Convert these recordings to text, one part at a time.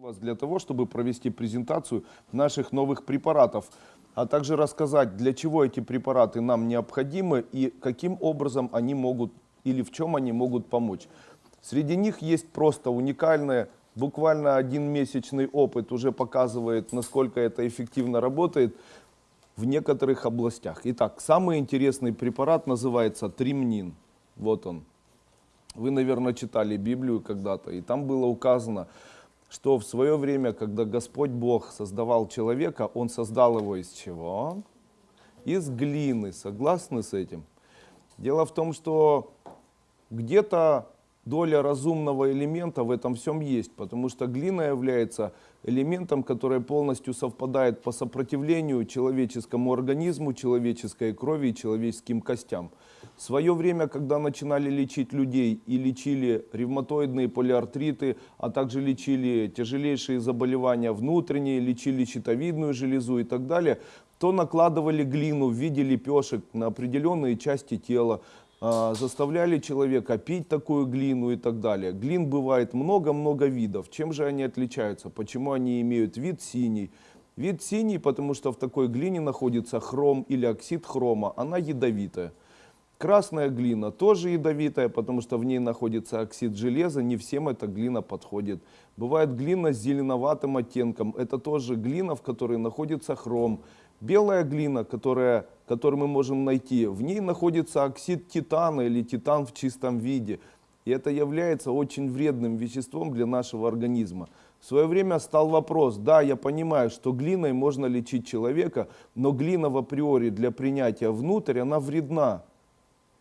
вас для того, чтобы провести презентацию наших новых препаратов, а также рассказать, для чего эти препараты нам необходимы и каким образом они могут или в чем они могут помочь. Среди них есть просто уникальные, буквально один месячный опыт уже показывает, насколько это эффективно работает в некоторых областях. Итак, самый интересный препарат называется тримнин. Вот он. Вы, наверное, читали Библию когда-то, и там было указано, что в свое время, когда Господь Бог создавал человека, Он создал его из чего? Из глины. Согласны с этим? Дело в том, что где-то доля разумного элемента в этом всем есть, потому что глина является элементом, который полностью совпадает по сопротивлению человеческому организму, человеческой крови и человеческим костям. В свое время, когда начинали лечить людей и лечили ревматоидные полиартриты, а также лечили тяжелейшие заболевания внутренние, лечили щитовидную железу и так далее, то накладывали глину в виде лепешек на определенные части тела, а, заставляли человека пить такую глину и так далее. Глин бывает много-много видов. Чем же они отличаются? Почему они имеют вид синий? Вид синий, потому что в такой глине находится хром или оксид хрома. Она ядовитая. Красная глина тоже ядовитая, потому что в ней находится оксид железа. Не всем эта глина подходит. Бывает глина с зеленоватым оттенком. Это тоже глина, в которой находится хром. Белая глина, которая, которую мы можем найти, в ней находится оксид титана или титан в чистом виде. И это является очень вредным веществом для нашего организма. В свое время стал вопрос, да, я понимаю, что глиной можно лечить человека, но глина в априори для принятия внутрь, она вредна.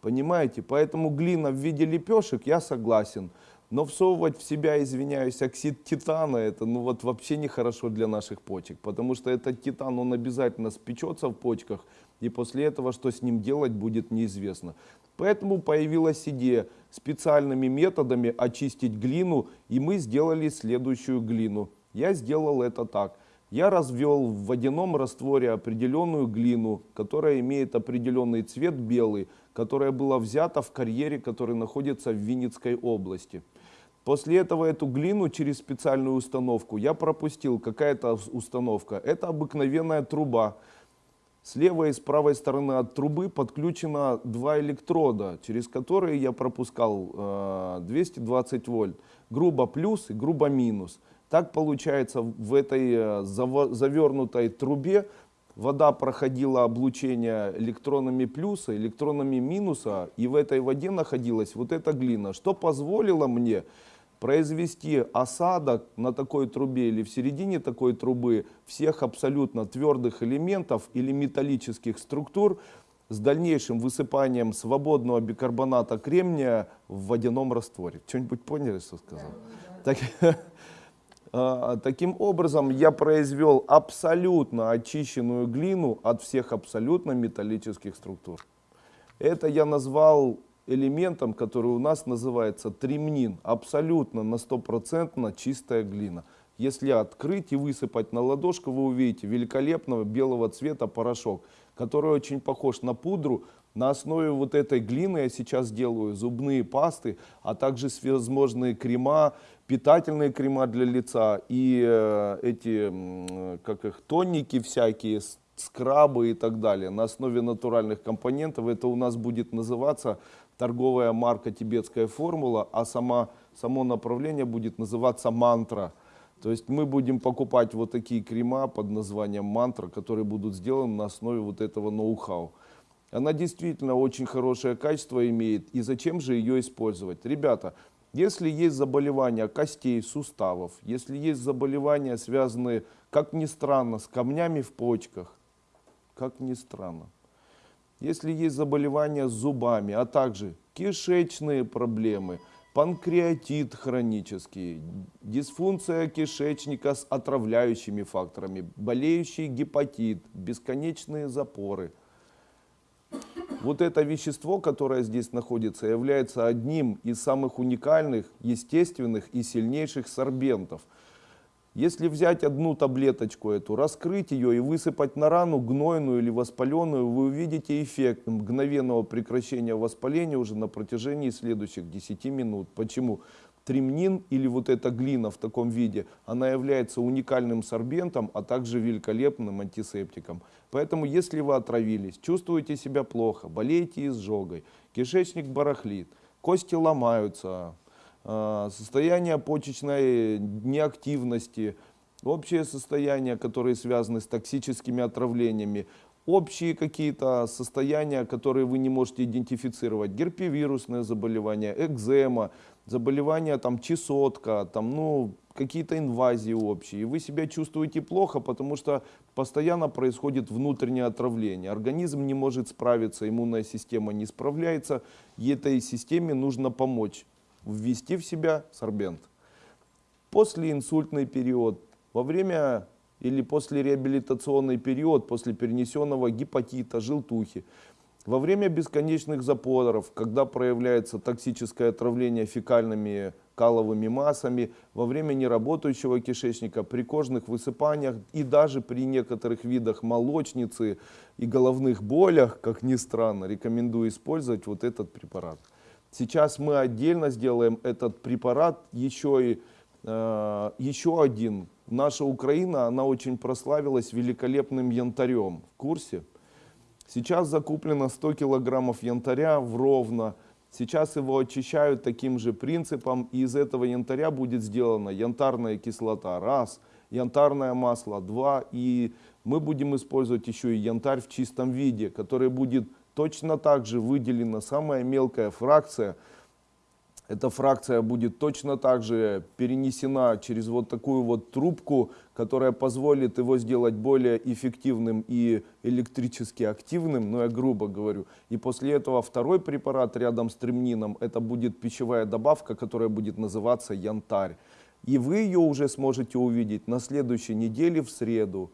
Понимаете? Поэтому глина в виде лепешек я согласен. Но всовывать в себя, извиняюсь, оксид титана, это ну вот вообще нехорошо для наших почек, потому что этот титан, он обязательно спечется в почках, и после этого что с ним делать будет неизвестно. Поэтому появилась идея специальными методами очистить глину, и мы сделали следующую глину. Я сделал это так. Я развел в водяном растворе определенную глину, которая имеет определенный цвет белый, которая была взята в карьере, который находится в Винницкой области. После этого эту глину через специальную установку я пропустил. Какая-то установка? Это обыкновенная труба. С левой и с правой стороны от трубы подключено два электрода, через которые я пропускал э, 220 вольт. Грубо плюс и грубо минус. Так получается в этой э, завернутой трубе вода проходила облучение электронами плюса, электронами минуса, и в этой воде находилась вот эта глина, что позволило мне произвести осадок на такой трубе или в середине такой трубы всех абсолютно твердых элементов или металлических структур с дальнейшим высыпанием свободного бикарбоната кремния в водяном растворе. Что-нибудь поняли, что сказал? Да, да. Так, таким образом, я произвел абсолютно очищенную глину от всех абсолютно металлических структур. Это я назвал элементом, который у нас называется тримнин. Абсолютно на стопроцентно чистая глина. Если открыть и высыпать на ладошку, вы увидите великолепного белого цвета порошок, который очень похож на пудру. На основе вот этой глины я сейчас делаю зубные пасты, а также всевозможные крема, питательные крема для лица и э, эти, как их, тоники всякие, скрабы и так далее. На основе натуральных компонентов это у нас будет называться торговая марка «Тибетская формула», а сама, само направление будет называться «Мантра». То есть мы будем покупать вот такие крема под названием «Мантра», которые будут сделаны на основе вот этого ноу-хау. Она действительно очень хорошее качество имеет, и зачем же ее использовать? Ребята, если есть заболевания костей, суставов, если есть заболевания, связанные, как ни странно, с камнями в почках, как ни странно, если есть заболевания с зубами, а также кишечные проблемы – панкреатит хронический, дисфункция кишечника с отравляющими факторами, болеющий гепатит, бесконечные запоры. Вот это вещество, которое здесь находится, является одним из самых уникальных, естественных и сильнейших сорбентов – если взять одну таблеточку эту, раскрыть ее и высыпать на рану гнойную или воспаленную, вы увидите эффект мгновенного прекращения воспаления уже на протяжении следующих 10 минут. Почему? Тремнин или вот эта глина в таком виде, она является уникальным сорбентом, а также великолепным антисептиком. Поэтому, если вы отравились, чувствуете себя плохо, болеете изжогой, кишечник барахлит, кости ломаются, а, состояние почечной неактивности, общее состояние, которые связаны с токсическими отравлениями, общие какие-то состояния, которые вы не можете идентифицировать, герпевирусное заболевание, экзема, заболевание там чесотка, там, ну, какие-то инвазии общие. И вы себя чувствуете плохо, потому что постоянно происходит внутреннее отравление. Организм не может справиться, иммунная система не справляется, и этой системе нужно помочь ввести в себя сорбент. После инсультный период, во время или после реабилитационный период, после перенесенного гепатита, желтухи, во время бесконечных запоров, когда проявляется токсическое отравление фекальными каловыми массами, во время неработающего кишечника, при кожных высыпаниях и даже при некоторых видах молочницы и головных болях, как ни странно, рекомендую использовать вот этот препарат. Сейчас мы отдельно сделаем этот препарат, еще, и, э, еще один. Наша Украина, она очень прославилась великолепным янтарем. В курсе? Сейчас закуплено 100 килограммов янтаря в Ровно. Сейчас его очищают таким же принципом. И из этого янтаря будет сделана янтарная кислота. Раз. Янтарное масло. Два. И мы будем использовать еще и янтарь в чистом виде, который будет Точно так же выделена самая мелкая фракция. Эта фракция будет точно так же перенесена через вот такую вот трубку, которая позволит его сделать более эффективным и электрически активным, ну, я грубо говорю. И после этого второй препарат рядом с тремнином, это будет пищевая добавка, которая будет называться янтарь. И вы ее уже сможете увидеть на следующей неделе в среду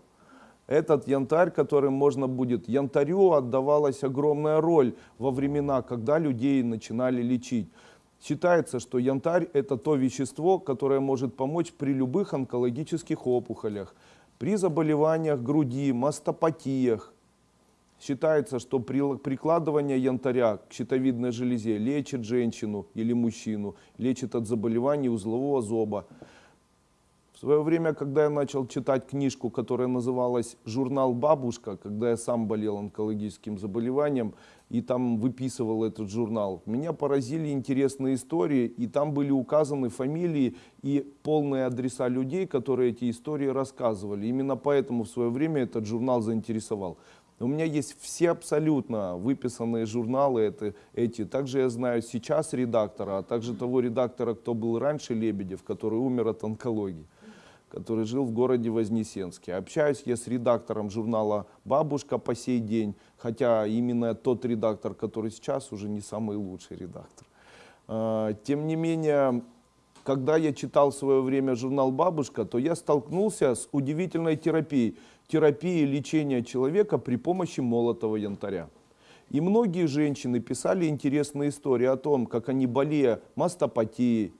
этот янтарь, которым можно будет... Янтарю отдавалась огромная роль во времена, когда людей начинали лечить. Считается, что янтарь – это то вещество, которое может помочь при любых онкологических опухолях, при заболеваниях груди, мастопатиях. Считается, что прикладывание янтаря к щитовидной железе лечит женщину или мужчину, лечит от заболеваний узлового зоба свое время, когда я начал читать книжку, которая называлась «Журнал «Бабушка», когда я сам болел онкологическим заболеванием, и там выписывал этот журнал, меня поразили интересные истории, и там были указаны фамилии и полные адреса людей, которые эти истории рассказывали. Именно поэтому в свое время этот журнал заинтересовал. У меня есть все абсолютно выписанные журналы это, эти. Также я знаю сейчас редактора, а также того редактора, кто был раньше Лебедев, который умер от онкологии который жил в городе Вознесенске. Общаюсь я с редактором журнала «Бабушка» по сей день, хотя именно тот редактор, который сейчас, уже не самый лучший редактор. А, тем не менее, когда я читал в свое время журнал «Бабушка», то я столкнулся с удивительной терапией. Терапией лечения человека при помощи молотого янтаря. И многие женщины писали интересные истории о том, как они болея мастопатией,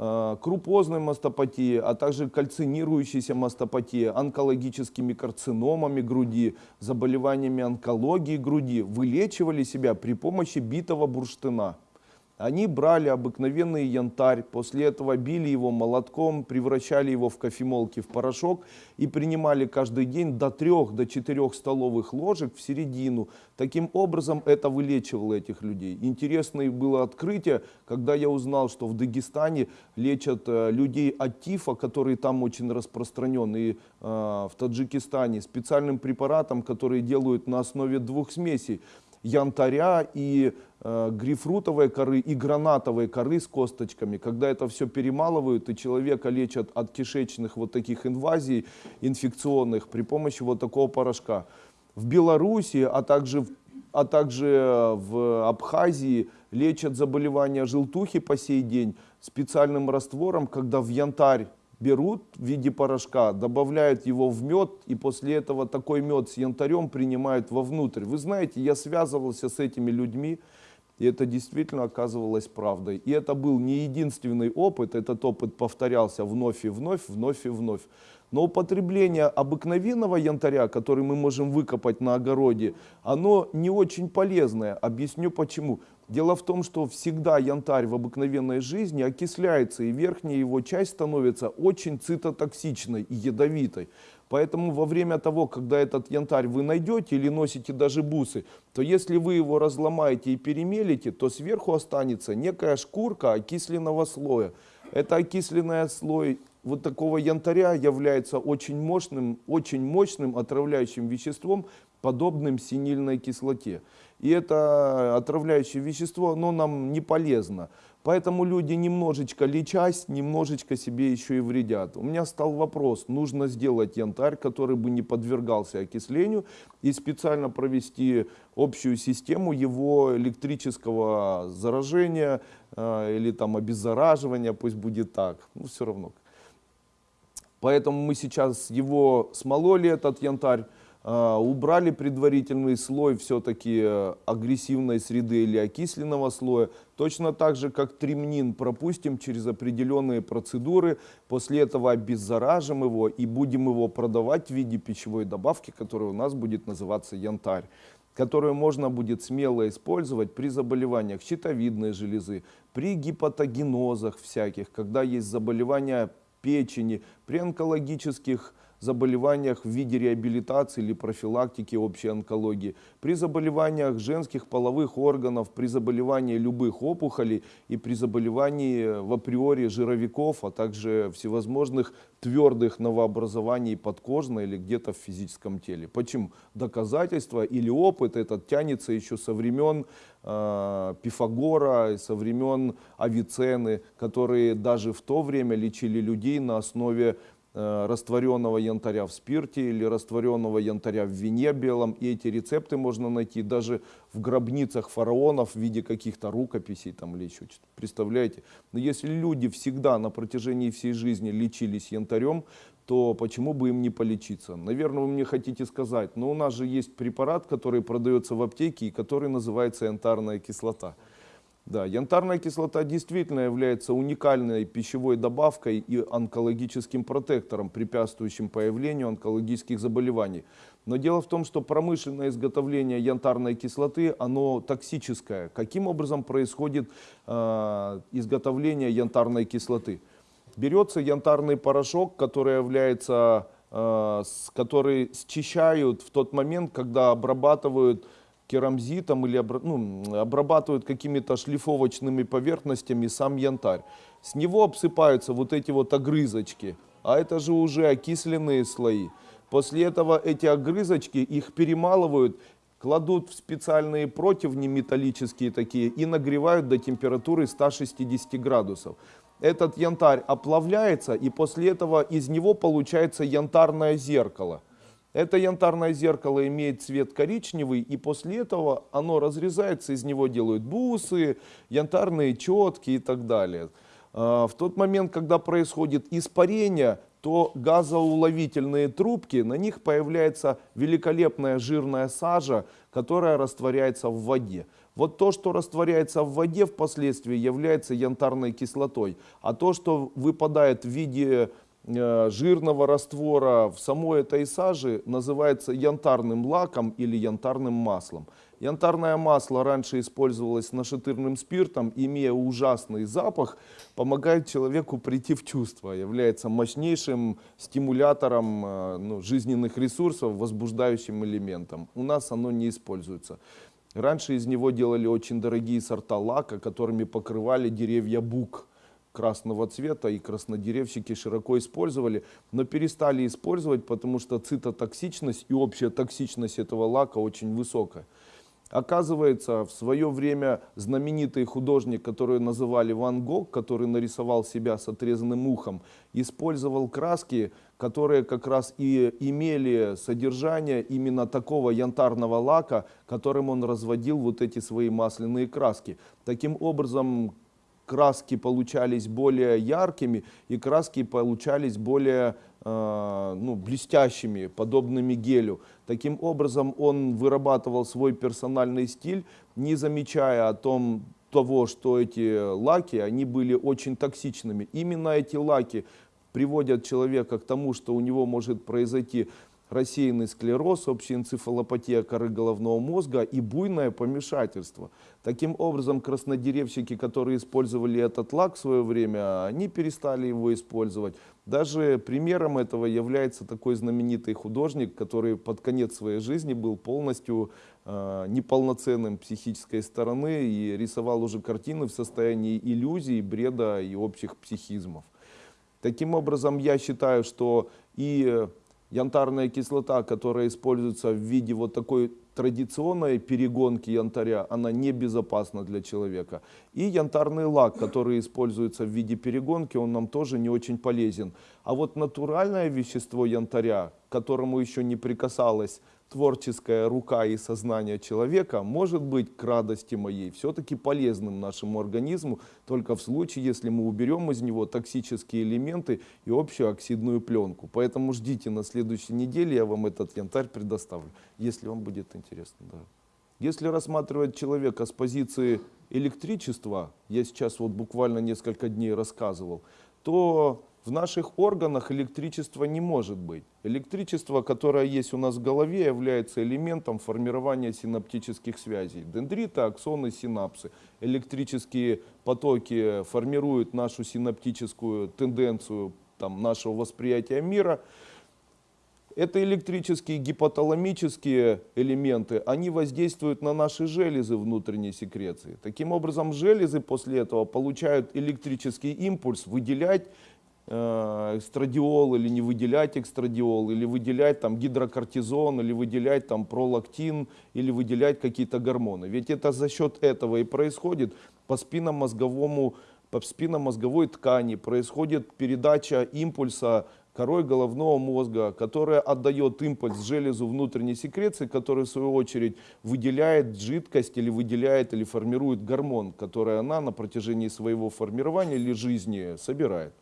крупозной мастопатии, а также кальцинирующейся мастопатии, онкологическими карциномами груди, заболеваниями онкологии груди, вылечивали себя при помощи битого бурштына. Они брали обыкновенный янтарь, после этого били его молотком, превращали его в кофемолки в порошок и принимали каждый день до 3 до 4 столовых ложек в середину. Таким образом это вылечивало этих людей. Интересное было открытие, когда я узнал, что в Дагестане лечат э, людей от тифа, который там очень распространен, и э, в Таджикистане специальным препаратом, который делают на основе двух смесей янтаря и грейпфрутовой коры и гранатовой коры с косточками. Когда это все перемалывают и человека лечат от кишечных вот таких инвазий инфекционных при помощи вот такого порошка. В Беларуси, а также, а также в Абхазии лечат заболевания желтухи по сей день специальным раствором, когда в янтарь берут в виде порошка, добавляют его в мед, и после этого такой мед с янтарем принимают вовнутрь. Вы знаете, я связывался с этими людьми, и это действительно оказывалось правдой. И это был не единственный опыт, этот опыт повторялся вновь и вновь, вновь и вновь. Но употребление обыкновенного янтаря, который мы можем выкопать на огороде, оно не очень полезное. Объясню почему. Дело в том, что всегда янтарь в обыкновенной жизни окисляется, и верхняя его часть становится очень цитотоксичной и ядовитой. Поэтому во время того, когда этот янтарь вы найдете или носите даже бусы, то если вы его разломаете и перемелите, то сверху останется некая шкурка окисленного слоя. Это окисленный слой вот такого янтаря является очень мощным, очень мощным отравляющим веществом, подобным синильной кислоте. И это отравляющее вещество, оно нам не полезно. Поэтому люди немножечко лечась, немножечко себе еще и вредят. У меня стал вопрос, нужно сделать янтарь, который бы не подвергался окислению, и специально провести общую систему его электрического заражения э, или там обеззараживания, пусть будет так, ну все равно. Поэтому мы сейчас его смололи, этот янтарь, убрали предварительный слой все-таки э, агрессивной среды или окисленного слоя. Точно так же, как тремнин пропустим через определенные процедуры. После этого обеззаражим его и будем его продавать в виде пищевой добавки, которая у нас будет называться янтарь которую можно будет смело использовать при заболеваниях щитовидной железы, при гипотогенозах всяких, когда есть заболевания печени, при онкологических заболеваниях в виде реабилитации или профилактики общей онкологии, при заболеваниях женских половых органов, при заболевании любых опухолей и при заболевании в априори жировиков, а также всевозможных твердых новообразований подкожно или где-то в физическом теле. Почему? Доказательства или опыт этот тянется еще со времен э, Пифагора, со времен Авиценны, которые даже в то время лечили людей на основе растворенного янтаря в спирте или растворенного янтаря в вине белом. И эти рецепты можно найти даже в гробницах фараонов в виде каких-то рукописей там, или еще что-то. Представляете? Но если люди всегда на протяжении всей жизни лечились янтарем, то почему бы им не полечиться? Наверное, вы мне хотите сказать, но у нас же есть препарат, который продается в аптеке и который называется янтарная кислота. Да, янтарная кислота действительно является уникальной пищевой добавкой и онкологическим протектором, препятствующим появлению онкологических заболеваний. Но дело в том, что промышленное изготовление янтарной кислоты, оно токсическое. Каким образом происходит э, изготовление янтарной кислоты? Берется янтарный порошок, который является, э, который счищают в тот момент, когда обрабатывают керамзитом или ну, обрабатывают какими-то шлифовочными поверхностями сам янтарь. С него обсыпаются вот эти вот огрызочки, а это же уже окисленные слои. После этого эти огрызочки, их перемалывают, кладут в специальные противни металлические такие и нагревают до температуры 160 градусов. Этот янтарь оплавляется и после этого из него получается янтарное зеркало. Это янтарное зеркало имеет цвет коричневый, и после этого оно разрезается, из него делают бусы, янтарные четки и так далее. А, в тот момент, когда происходит испарение, то газоуловительные трубки, на них появляется великолепная жирная сажа, которая растворяется в воде. Вот то, что растворяется в воде впоследствии, является янтарной кислотой. А то, что выпадает в виде жирного раствора в самой этой саже называется янтарным лаком или янтарным маслом. Янтарное масло раньше использовалось нашатырным спиртом, имея ужасный запах, помогает человеку прийти в чувство, является мощнейшим стимулятором э, ну, жизненных ресурсов, возбуждающим элементом. У нас оно не используется. Раньше из него делали очень дорогие сорта лака, которыми покрывали деревья бук красного цвета, и краснодеревщики широко использовали, но перестали использовать, потому что цитотоксичность и общая токсичность этого лака очень высокая. Оказывается, в свое время знаменитый художник, который называли Ван Гог, который нарисовал себя с отрезанным ухом, использовал краски, которые как раз и имели содержание именно такого янтарного лака, которым он разводил вот эти свои масляные краски. Таким образом, краски получались более яркими и краски получались более э, ну, блестящими, подобными гелю. Таким образом он вырабатывал свой персональный стиль, не замечая о том, того, что эти лаки, они были очень токсичными. Именно эти лаки приводят человека к тому, что у него может произойти рассеянный склероз, общая энцефалопатия коры головного мозга и буйное помешательство. Таким образом, краснодеревщики, которые использовали этот лак в свое время, они перестали его использовать. Даже примером этого является такой знаменитый художник, который под конец своей жизни был полностью э, неполноценным психической стороны и рисовал уже картины в состоянии иллюзий, бреда и общих психизмов. Таким образом, я считаю, что и янтарная кислота, которая используется в виде вот такой традиционной перегонки янтаря, она небезопасна для человека. И янтарный лак, который используется в виде перегонки, он нам тоже не очень полезен. А вот натуральное вещество янтаря, к которому еще не прикасалась творческая рука и сознание человека может быть к радости моей все-таки полезным нашему организму, только в случае, если мы уберем из него токсические элементы и общую оксидную пленку. Поэтому ждите на следующей неделе, я вам этот янтарь предоставлю, если вам будет интересно. Да. Если рассматривать человека с позиции электричества, я сейчас вот буквально несколько дней рассказывал, то в наших органах электричества не может быть. Электричество, которое есть у нас в голове, является элементом формирования синаптических связей. Дендриты, аксоны, синапсы. Электрические потоки формируют нашу синаптическую тенденцию там, нашего восприятия мира. Это электрические гипоталамические элементы, они воздействуют на наши железы внутренней секреции. Таким образом, железы после этого получают электрический импульс выделять Э, эстрадиол или не выделять экстрадиол, или выделять там гидрокортизон, или выделять там пролактин, или выделять какие-то гормоны. Ведь это за счет этого и происходит по спинномозговому по спинномозговой ткани происходит передача импульса корой головного мозга, которая отдает импульс железу внутренней секреции, который в свою очередь выделяет жидкость или выделяет или формирует гормон, который она на протяжении своего формирования или жизни собирает.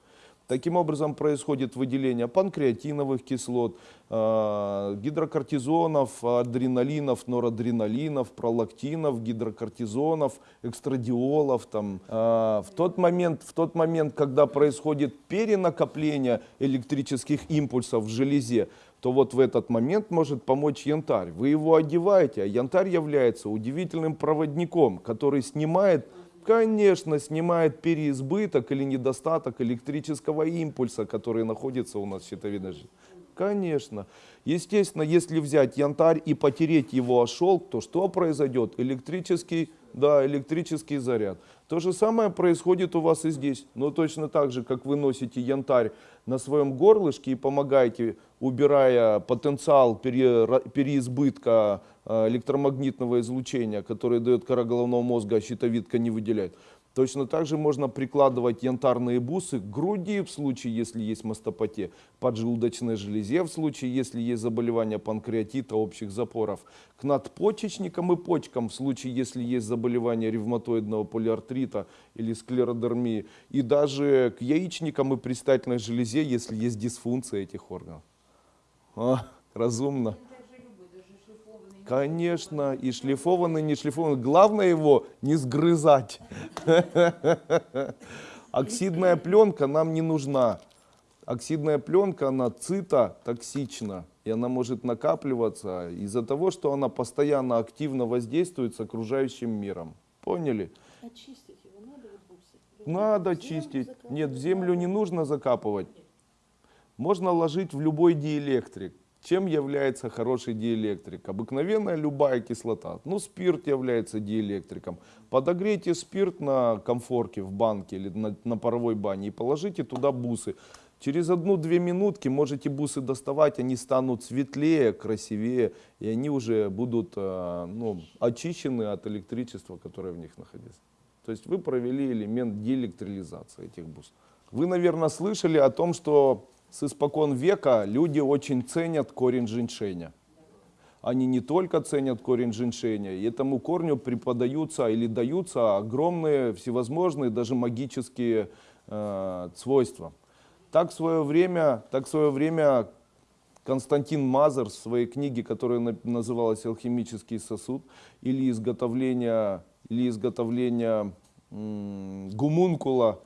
Таким образом происходит выделение панкреатиновых кислот, э, гидрокортизонов, адреналинов, норадреналинов, пролактинов, гидрокортизонов, экстрадиолов. Там. Э, в, тот момент, в тот момент, когда происходит перенакопление электрических импульсов в железе, то вот в этот момент может помочь янтарь. Вы его одеваете, а янтарь является удивительным проводником, который снимает Конечно, снимает переизбыток или недостаток электрического импульса, который находится у нас в щитовидной железе. Конечно. Естественно, если взять янтарь и потереть его о шелк, то что произойдет? Электрический, да, электрический заряд. То же самое происходит у вас и здесь. Но точно так же, как вы носите янтарь на своем горлышке и помогаете, убирая потенциал переизбытка э, электромагнитного излучения, которое дает кора головного мозга, а щитовидка не выделяет. Точно так же можно прикладывать янтарные бусы к груди в случае, если есть мастопатия, поджелудочной железе в случае, если есть заболевание панкреатита, общих запоров, к надпочечникам и почкам в случае, если есть заболевание ревматоидного полиартрита или склеродермии, и даже к яичникам и предстательной железе, если есть дисфункция этих органов. А, разумно. Конечно, и шлифованный, не шлифованный. Главное его не сгрызать. Оксидная пленка нам не нужна. Оксидная пленка, она цитотоксична. И она может накапливаться из-за того, что она постоянно активно воздействует с окружающим миром. Поняли? Очистить его надо вот Надо чистить. Нет, в землю не нужно закапывать. Можно ложить в любой диэлектрик. Чем является хороший диэлектрик? Обыкновенная любая кислота. Ну, спирт является диэлектриком. Подогрейте спирт на комфорке в банке или на, на паровой бане и положите туда бусы. Через одну-две минутки можете бусы доставать, они станут светлее, красивее, и они уже будут э, ну, очищены от электричества, которое в них находится. То есть вы провели элемент диэлектролизации этих бус. Вы, наверное, слышали о том, что с испокон века люди очень ценят корень женьшеня. Они не только ценят корень женьшеня, и этому корню преподаются или даются огромные всевозможные, даже магические э, свойства. Так в свое время, так в свое время Константин Мазер в своей книге, которая называлась «Алхимический сосуд» или изготовление, или изготовление гумункула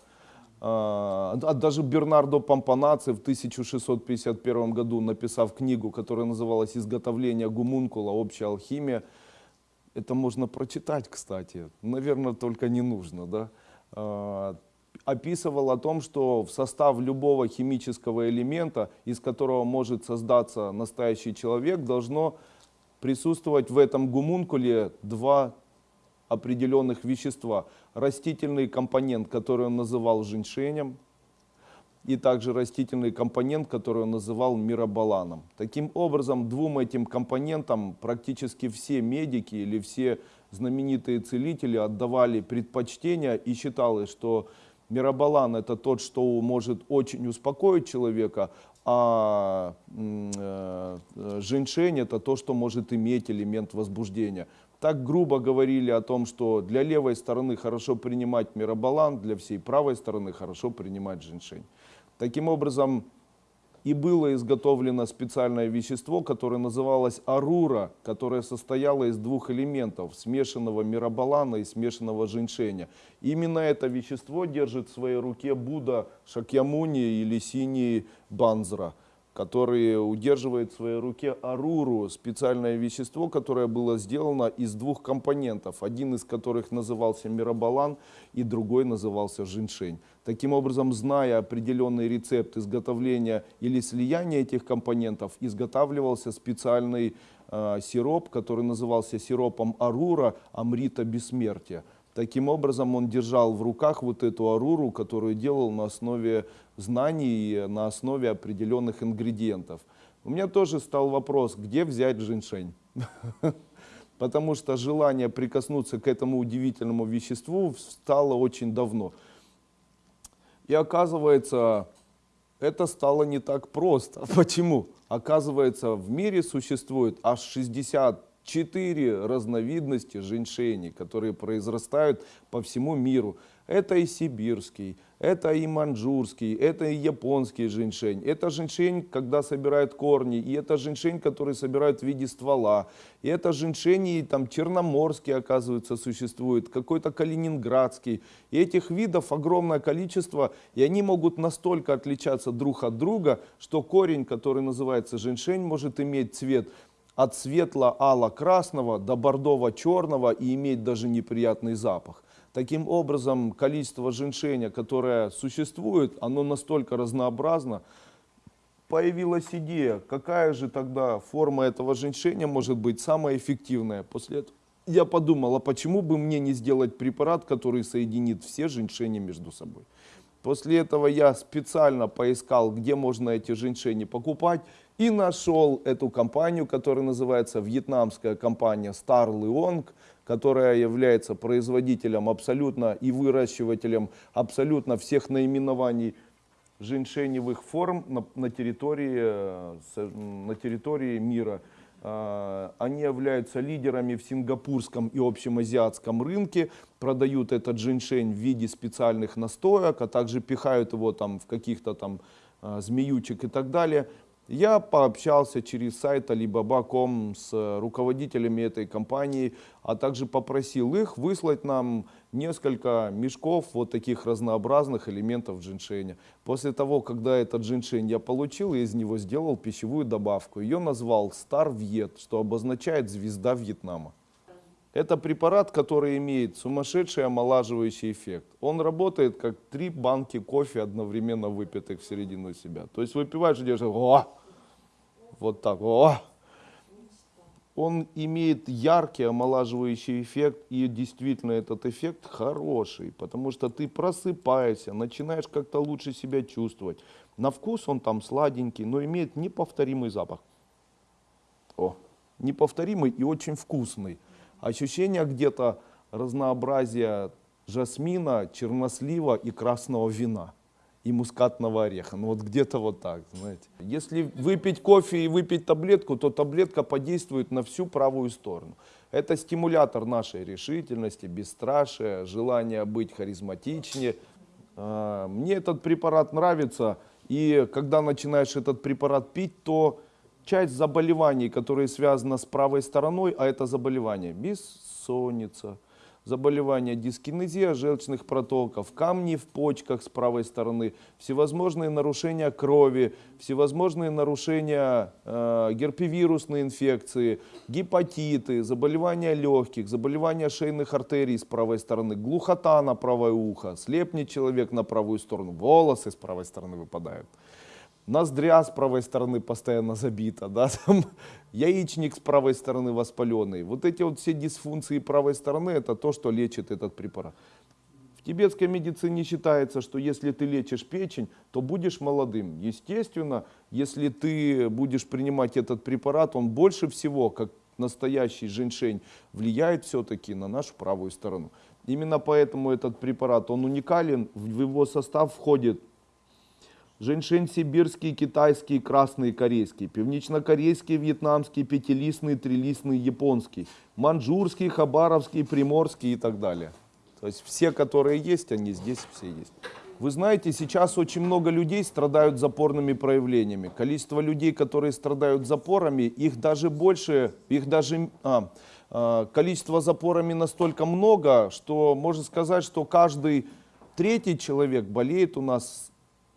даже Бернардо Помпанаци в 1651 году, написав книгу, которая называлась «Изготовление гумункула. Общая алхимия», это можно прочитать, кстати, наверное, только не нужно, да, А, описывал о том, что в состав любого химического элемента, из которого может создаться настоящий человек, должно присутствовать в этом гумункуле два определенных вещества. Растительный компонент, который он называл женьшенем, и также растительный компонент, который он называл мирабаланом. Таким образом, двум этим компонентам практически все медики или все знаменитые целители отдавали предпочтение и считалось, что мирабалан это тот, что может очень успокоить человека, а женьшень это то, что может иметь элемент возбуждения. Так грубо говорили о том, что для левой стороны хорошо принимать мирабалан, для всей правой стороны хорошо принимать женьшень. Таким образом, и было изготовлено специальное вещество, которое называлось арура, которое состояло из двух элементов, смешанного мирабалана и смешанного женьшеня. Именно это вещество держит в своей руке Будда Шакьямуни или синий Банзра, который удерживает в своей руке аруру, специальное вещество, которое было сделано из двух компонентов, один из которых назывался мирабалан и другой назывался женьшень. Таким образом, зная определенный рецепт изготовления или слияния этих компонентов, изготавливался специальный э, сироп, который назывался сиропом Арура Амрита Бессмертия. Таким образом, он держал в руках вот эту аруру, которую делал на основе знаний, на основе определенных ингредиентов. У меня тоже стал вопрос, где взять женьшень? Потому что желание прикоснуться к этому удивительному веществу стало очень давно. И оказывается, это стало не так просто. Почему? Оказывается, в мире существует аж 64 разновидности женьшеней, которые произрастают по всему миру. Это и сибирский, это и маньчжурский, это и японский женьшень. Это женьшень, когда собирают корни, и это женьшень, который собирают в виде ствола. И это женьшень, и там черноморский, оказывается, существует, какой-то калининградский. И этих видов огромное количество, и они могут настолько отличаться друг от друга, что корень, который называется женьшень, может иметь цвет от светло-ало-красного до бордово-черного и иметь даже неприятный запах. Таким образом, количество женьшеня, которое существует, оно настолько разнообразно. Появилась идея, какая же тогда форма этого женьшеня может быть самая эффективная. После этого я подумал, а почему бы мне не сделать препарат, который соединит все женьшени между собой. После этого я специально поискал, где можно эти женьшени покупать, и нашел эту компанию, которая называется вьетнамская компания Star Leong, которая является производителем абсолютно и выращивателем абсолютно всех наименований женьшеневых форм на, на, территории, э, на территории мира. А, Они являются лидерами в сингапурском и общем азиатском рынке, продают этот женьшень в виде специальных настоек, а также пихают его там в каких-то там а, змеючек и так далее. Я пообщался через сайт Alibaba.com с э, руководителями этой компании, а также попросил их выслать нам несколько мешков вот таких разнообразных элементов джиншеня. После того, когда этот джиншень я получил, я из него сделал пищевую добавку. Ее назвал Star Viet, что обозначает звезда Вьетнама. Это препарат, который имеет сумасшедший омолаживающий эффект. Он работает как три банки кофе одновременно выпитых в середину себя. То есть выпиваешь и делаешь «О!» Вот так «О!» Он имеет яркий омолаживающий эффект, и действительно этот эффект хороший, потому что ты просыпаешься, начинаешь как-то лучше себя чувствовать. На вкус он там сладенький, но имеет неповторимый запах. О, неповторимый и очень вкусный. Ощущение где-то разнообразия жасмина, чернослива и красного вина и мускатного ореха. Ну вот где-то вот так, знаете. Если выпить кофе и выпить таблетку, то таблетка подействует на всю правую сторону. Это стимулятор нашей решительности, бесстрашия, желания быть харизматичнее. А, Мне этот препарат нравится, и когда начинаешь этот препарат пить, то часть заболеваний, которые связаны с правой стороной, а это заболевание бессонница, заболевания дискинезия желчных протоков, камни в почках с правой стороны, всевозможные нарушения крови, всевозможные нарушения э, герпевирусной инфекции, гепатиты, заболевания легких, заболевания шейных артерий с правой стороны, глухота на правое ухо, слепнет человек на правую сторону, волосы с правой стороны выпадают ноздря с правой стороны постоянно забита, да, там, яичник с правой стороны воспаленный. Вот эти вот все дисфункции правой стороны, это то, что лечит этот препарат. В тибетской медицине считается, что если ты лечишь печень, то будешь молодым. Естественно, если ты будешь принимать этот препарат, он больше всего, как настоящий женьшень, влияет все-таки на нашу правую сторону. Именно поэтому этот препарат, он уникален, в его состав входит Женьшень сибирский, китайский, красный, корейский, пивнично-корейский, вьетнамский, пятилистный, трилистный, японский, манжурский, хабаровский, приморский и так далее. То есть все, которые есть, они здесь все есть. Вы знаете, сейчас очень много людей страдают запорными проявлениями. Количество людей, которые страдают запорами, их даже больше, их даже а, а, количество запорами настолько много, что можно сказать, что каждый третий человек болеет у нас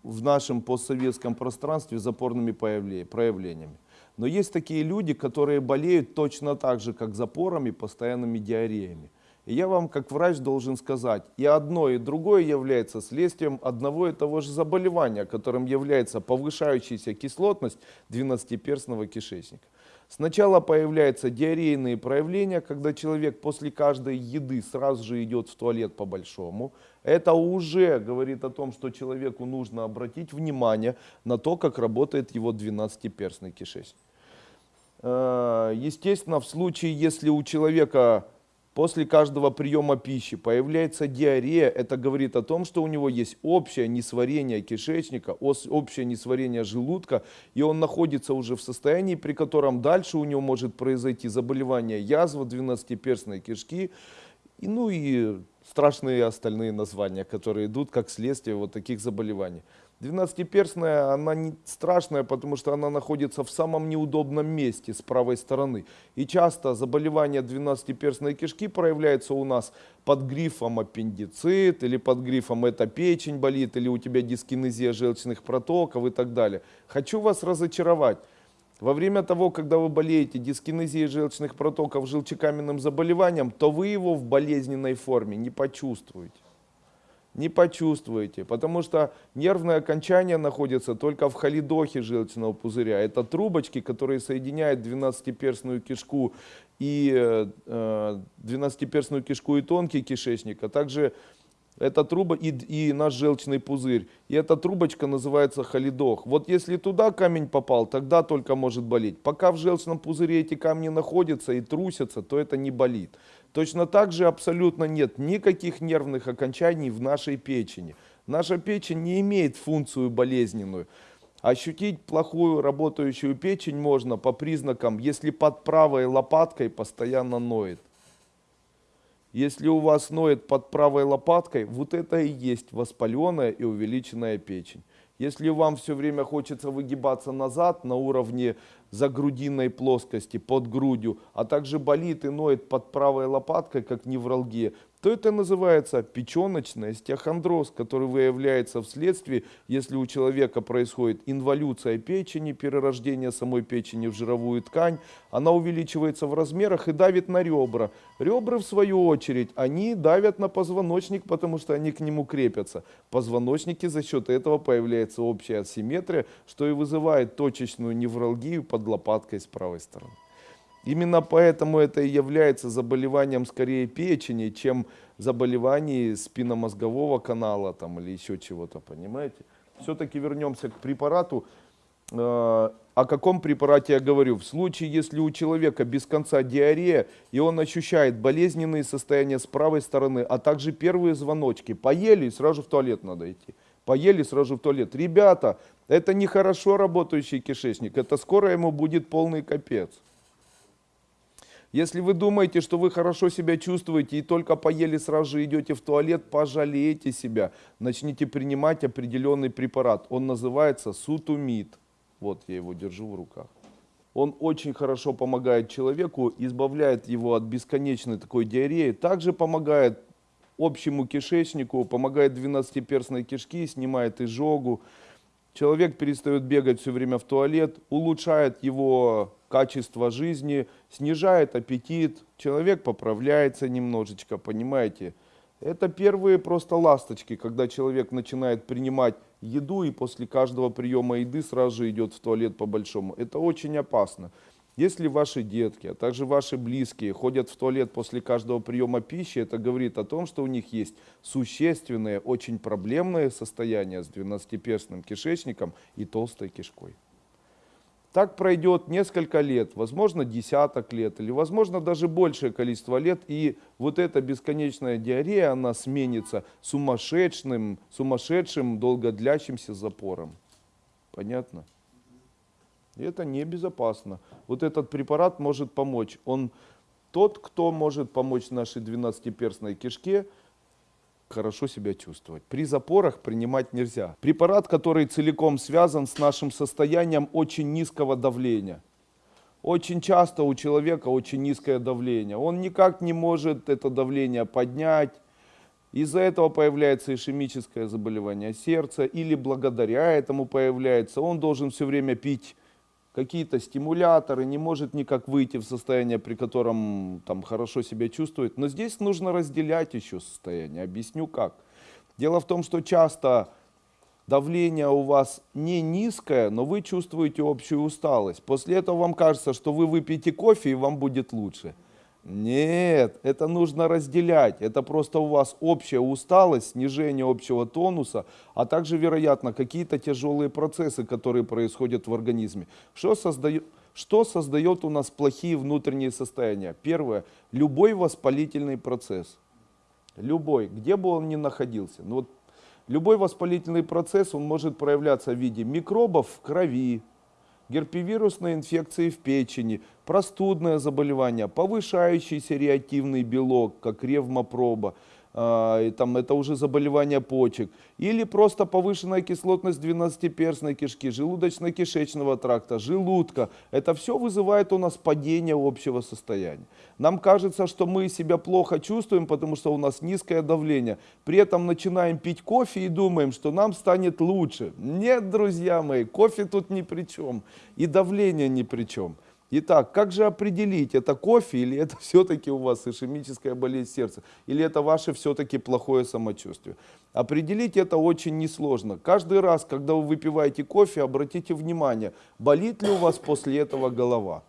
в нашем постсоветском пространстве запорными проявлениями. Но есть такие люди, которые болеют точно так же, как запорами, постоянными диареями. И я вам, как врач, должен сказать, и одно, и другое является следствием одного и того же заболевания, которым является повышающаяся кислотность двенадцатиперстного кишечника. Сначала появляются диарейные проявления, когда человек после каждой еды сразу же идет в туалет по-большому. Это уже говорит о том, что человеку нужно обратить внимание на то, как работает его двенадцатиперстный кишечник. Э, естественно, в случае, если у человека после каждого приема пищи появляется диарея, это говорит о том, что у него есть общее несварение кишечника, общее несварение желудка, и он находится уже в состоянии, при котором дальше у него может произойти заболевание язва, двенадцатиперстной кишки, и, ну и страшные остальные названия, которые идут как следствие вот таких заболеваний. Двенадцатиперстная, она не страшная, потому что она находится в самом неудобном месте с правой стороны. И часто заболевание двенадцатиперстной кишки проявляется у нас под грифом аппендицит, или под грифом это печень болит, или у тебя дискинезия желчных протоков и так далее. Хочу вас разочаровать. Во время того, когда вы болеете дискинезией желчных протоков желчекаменным заболеванием, то вы его в болезненной форме не почувствуете не почувствуете, потому что нервное окончание находится только в холидохе желчного пузыря. Это трубочки, которые соединяют двенадцатиперстную кишку и э, двенадцатиперстную кишку и тонкий кишечник, а также эта труба и, и наш желчный пузырь. И эта трубочка называется холидох. Вот если туда камень попал, тогда только может болеть. Пока в желчном пузыре эти камни находятся и трусятся, то это не болит. Точно так же абсолютно нет никаких нервных окончаний в нашей печени. Наша печень не имеет функцию болезненную. Ощутить плохую работающую печень можно по признакам, если под правой лопаткой постоянно ноет. Если у вас ноет под правой лопаткой, вот это и есть воспаленная и увеличенная печень. Если вам все время хочется выгибаться назад на уровне загрудинной плоскости, под грудью, а также болит и ноет под правой лопаткой, как невралгия, то это называется печеночный остеохондроз, который выявляется вследствие, если у человека происходит инволюция печени, перерождение самой печени в жировую ткань, она увеличивается в размерах и давит на ребра. Ребра, в свою очередь, они давят на позвоночник, потому что они к нему крепятся. Позвоночники за счет этого появляется общая асимметрия, что и вызывает точечную невралгию под лопаткой с правой стороны. Именно поэтому это и является заболеванием скорее печени, чем заболеванием спинномозгового канала там, или еще чего-то, понимаете? Все-таки вернемся к препарату. Э, о каком препарате я говорю? В случае, если у человека без конца диарея, и он ощущает болезненные состояния с правой стороны, а также первые звоночки, поели, сразу в туалет надо идти. Поели, сразу в туалет. Ребята, это не хорошо работающий кишечник, это скоро ему будет полный капец. Если вы думаете, что вы хорошо себя чувствуете и только поели сразу же идете в туалет, пожалейте себя. Начните принимать определенный препарат. Он называется сутумид. Вот я его держу в руках. Он очень хорошо помогает человеку, избавляет его от бесконечной такой диареи. Также помогает общему кишечнику, помогает двенадцатиперстной кишки, снимает изжогу. Человек перестает бегать все время в туалет, улучшает его качество жизни, снижает аппетит, человек поправляется немножечко, понимаете? Это первые просто ласточки, когда человек начинает принимать еду и после каждого приема еды сразу же идет в туалет по-большому. Это очень опасно. Если ваши детки, а также ваши близкие ходят в туалет после каждого приема пищи, это говорит о том, что у них есть существенное, очень проблемное состояние с двенадцатиперстным кишечником и толстой кишкой. Так пройдет несколько лет, возможно десяток лет, или возможно даже большее количество лет, и вот эта бесконечная диарея, она сменится сумасшедшим, сумасшедшим долгодлящимся запором. Понятно? И это небезопасно. Вот этот препарат может помочь. Он тот, кто может помочь нашей двенадцатиперстной кишке хорошо себя чувствовать. При запорах принимать нельзя. Препарат, который целиком связан с нашим состоянием очень низкого давления. Очень часто у человека очень низкое давление. Он никак не может это давление поднять. Из-за этого появляется ишемическое заболевание сердца или благодаря этому появляется. Он должен все время пить какие-то стимуляторы, не может никак выйти в состояние, при котором там хорошо себя чувствует. Но здесь нужно разделять еще состояние. Объясню как. Дело в том, что часто давление у вас не низкое, но вы чувствуете общую усталость. После этого вам кажется, что вы выпьете кофе и вам будет лучше. Нет, это нужно разделять. Это просто у вас общая усталость, снижение общего тонуса, а также, вероятно, какие-то тяжелые процессы, которые происходят в организме. Что создает, что создает у нас плохие внутренние состояния? Первое, любой воспалительный процесс. Любой, где бы он ни находился. Ну, вот, любой воспалительный процесс, он может проявляться в виде микробов в крови, герпевирусной инфекции в печени, простудное заболевание, повышающийся реактивный белок, как ревмопроба, а, и там это уже заболевание почек, или просто повышенная кислотность двенадцатиперстной кишки, желудочно-кишечного тракта, желудка. Это все вызывает у нас падение общего состояния. Нам кажется, что мы себя плохо чувствуем, потому что у нас низкое давление. При этом начинаем пить кофе и думаем, что нам станет лучше. Нет, друзья мои, кофе тут ни при чем, и давление ни при чем. Итак, как же определить, это кофе или это все-таки у вас ишемическая болезнь сердца, или это ваше все-таки плохое самочувствие? Определить это очень несложно. Каждый раз, когда вы выпиваете кофе, обратите внимание, болит ли у вас после этого голова.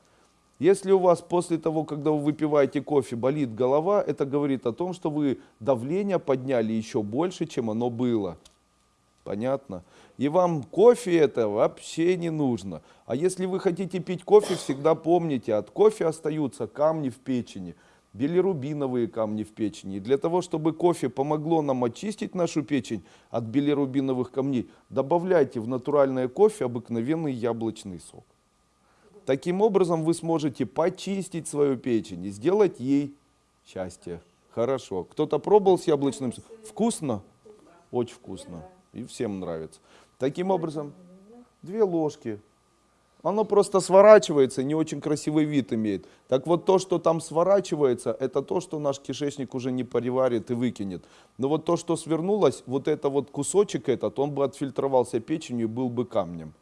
Если у вас после того, когда вы выпиваете кофе, болит голова, это говорит о том, что вы давление подняли еще больше, чем оно было. Понятно? И вам кофе это вообще не нужно. А если вы хотите пить кофе, всегда помните, от кофе остаются камни в печени, билирубиновые камни в печени. И для того, чтобы кофе помогло нам очистить нашу печень от билирубиновых камней, добавляйте в натуральное кофе обыкновенный яблочный сок. Таким образом вы сможете почистить свою печень и сделать ей счастье. Хорошо. Кто-то пробовал с яблочным соком? Вкусно? Очень вкусно и всем нравится. Таким образом, две ложки. Оно просто сворачивается, не очень красивый вид имеет. Так вот то, что там сворачивается, это то, что наш кишечник уже не переварит и выкинет. Но вот то, что свернулось, вот это вот кусочек этот, он бы отфильтровался печенью и был бы камнем.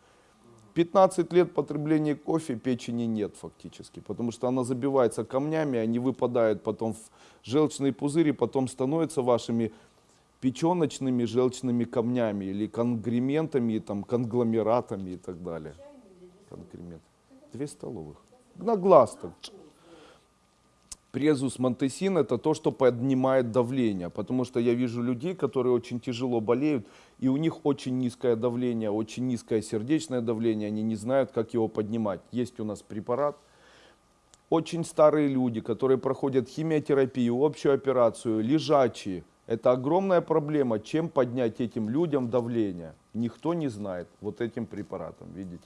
15 лет потребления кофе печени нет фактически, потому что она забивается камнями, они выпадают потом в желчные пузыри, потом становятся вашими печеночными желчными камнями или конгрементами, там, конгломератами и так далее. Конгремент. Две столовых. На глаз так. Презус монтесин это то, что поднимает давление, потому что я вижу людей, которые очень тяжело болеют, и у них очень низкое давление, очень низкое сердечное давление, они не знают, как его поднимать. Есть у нас препарат, очень старые люди, которые проходят химиотерапию, общую операцию, лежачие – это огромная проблема, чем поднять этим людям давление. Никто не знает вот этим препаратом, видите.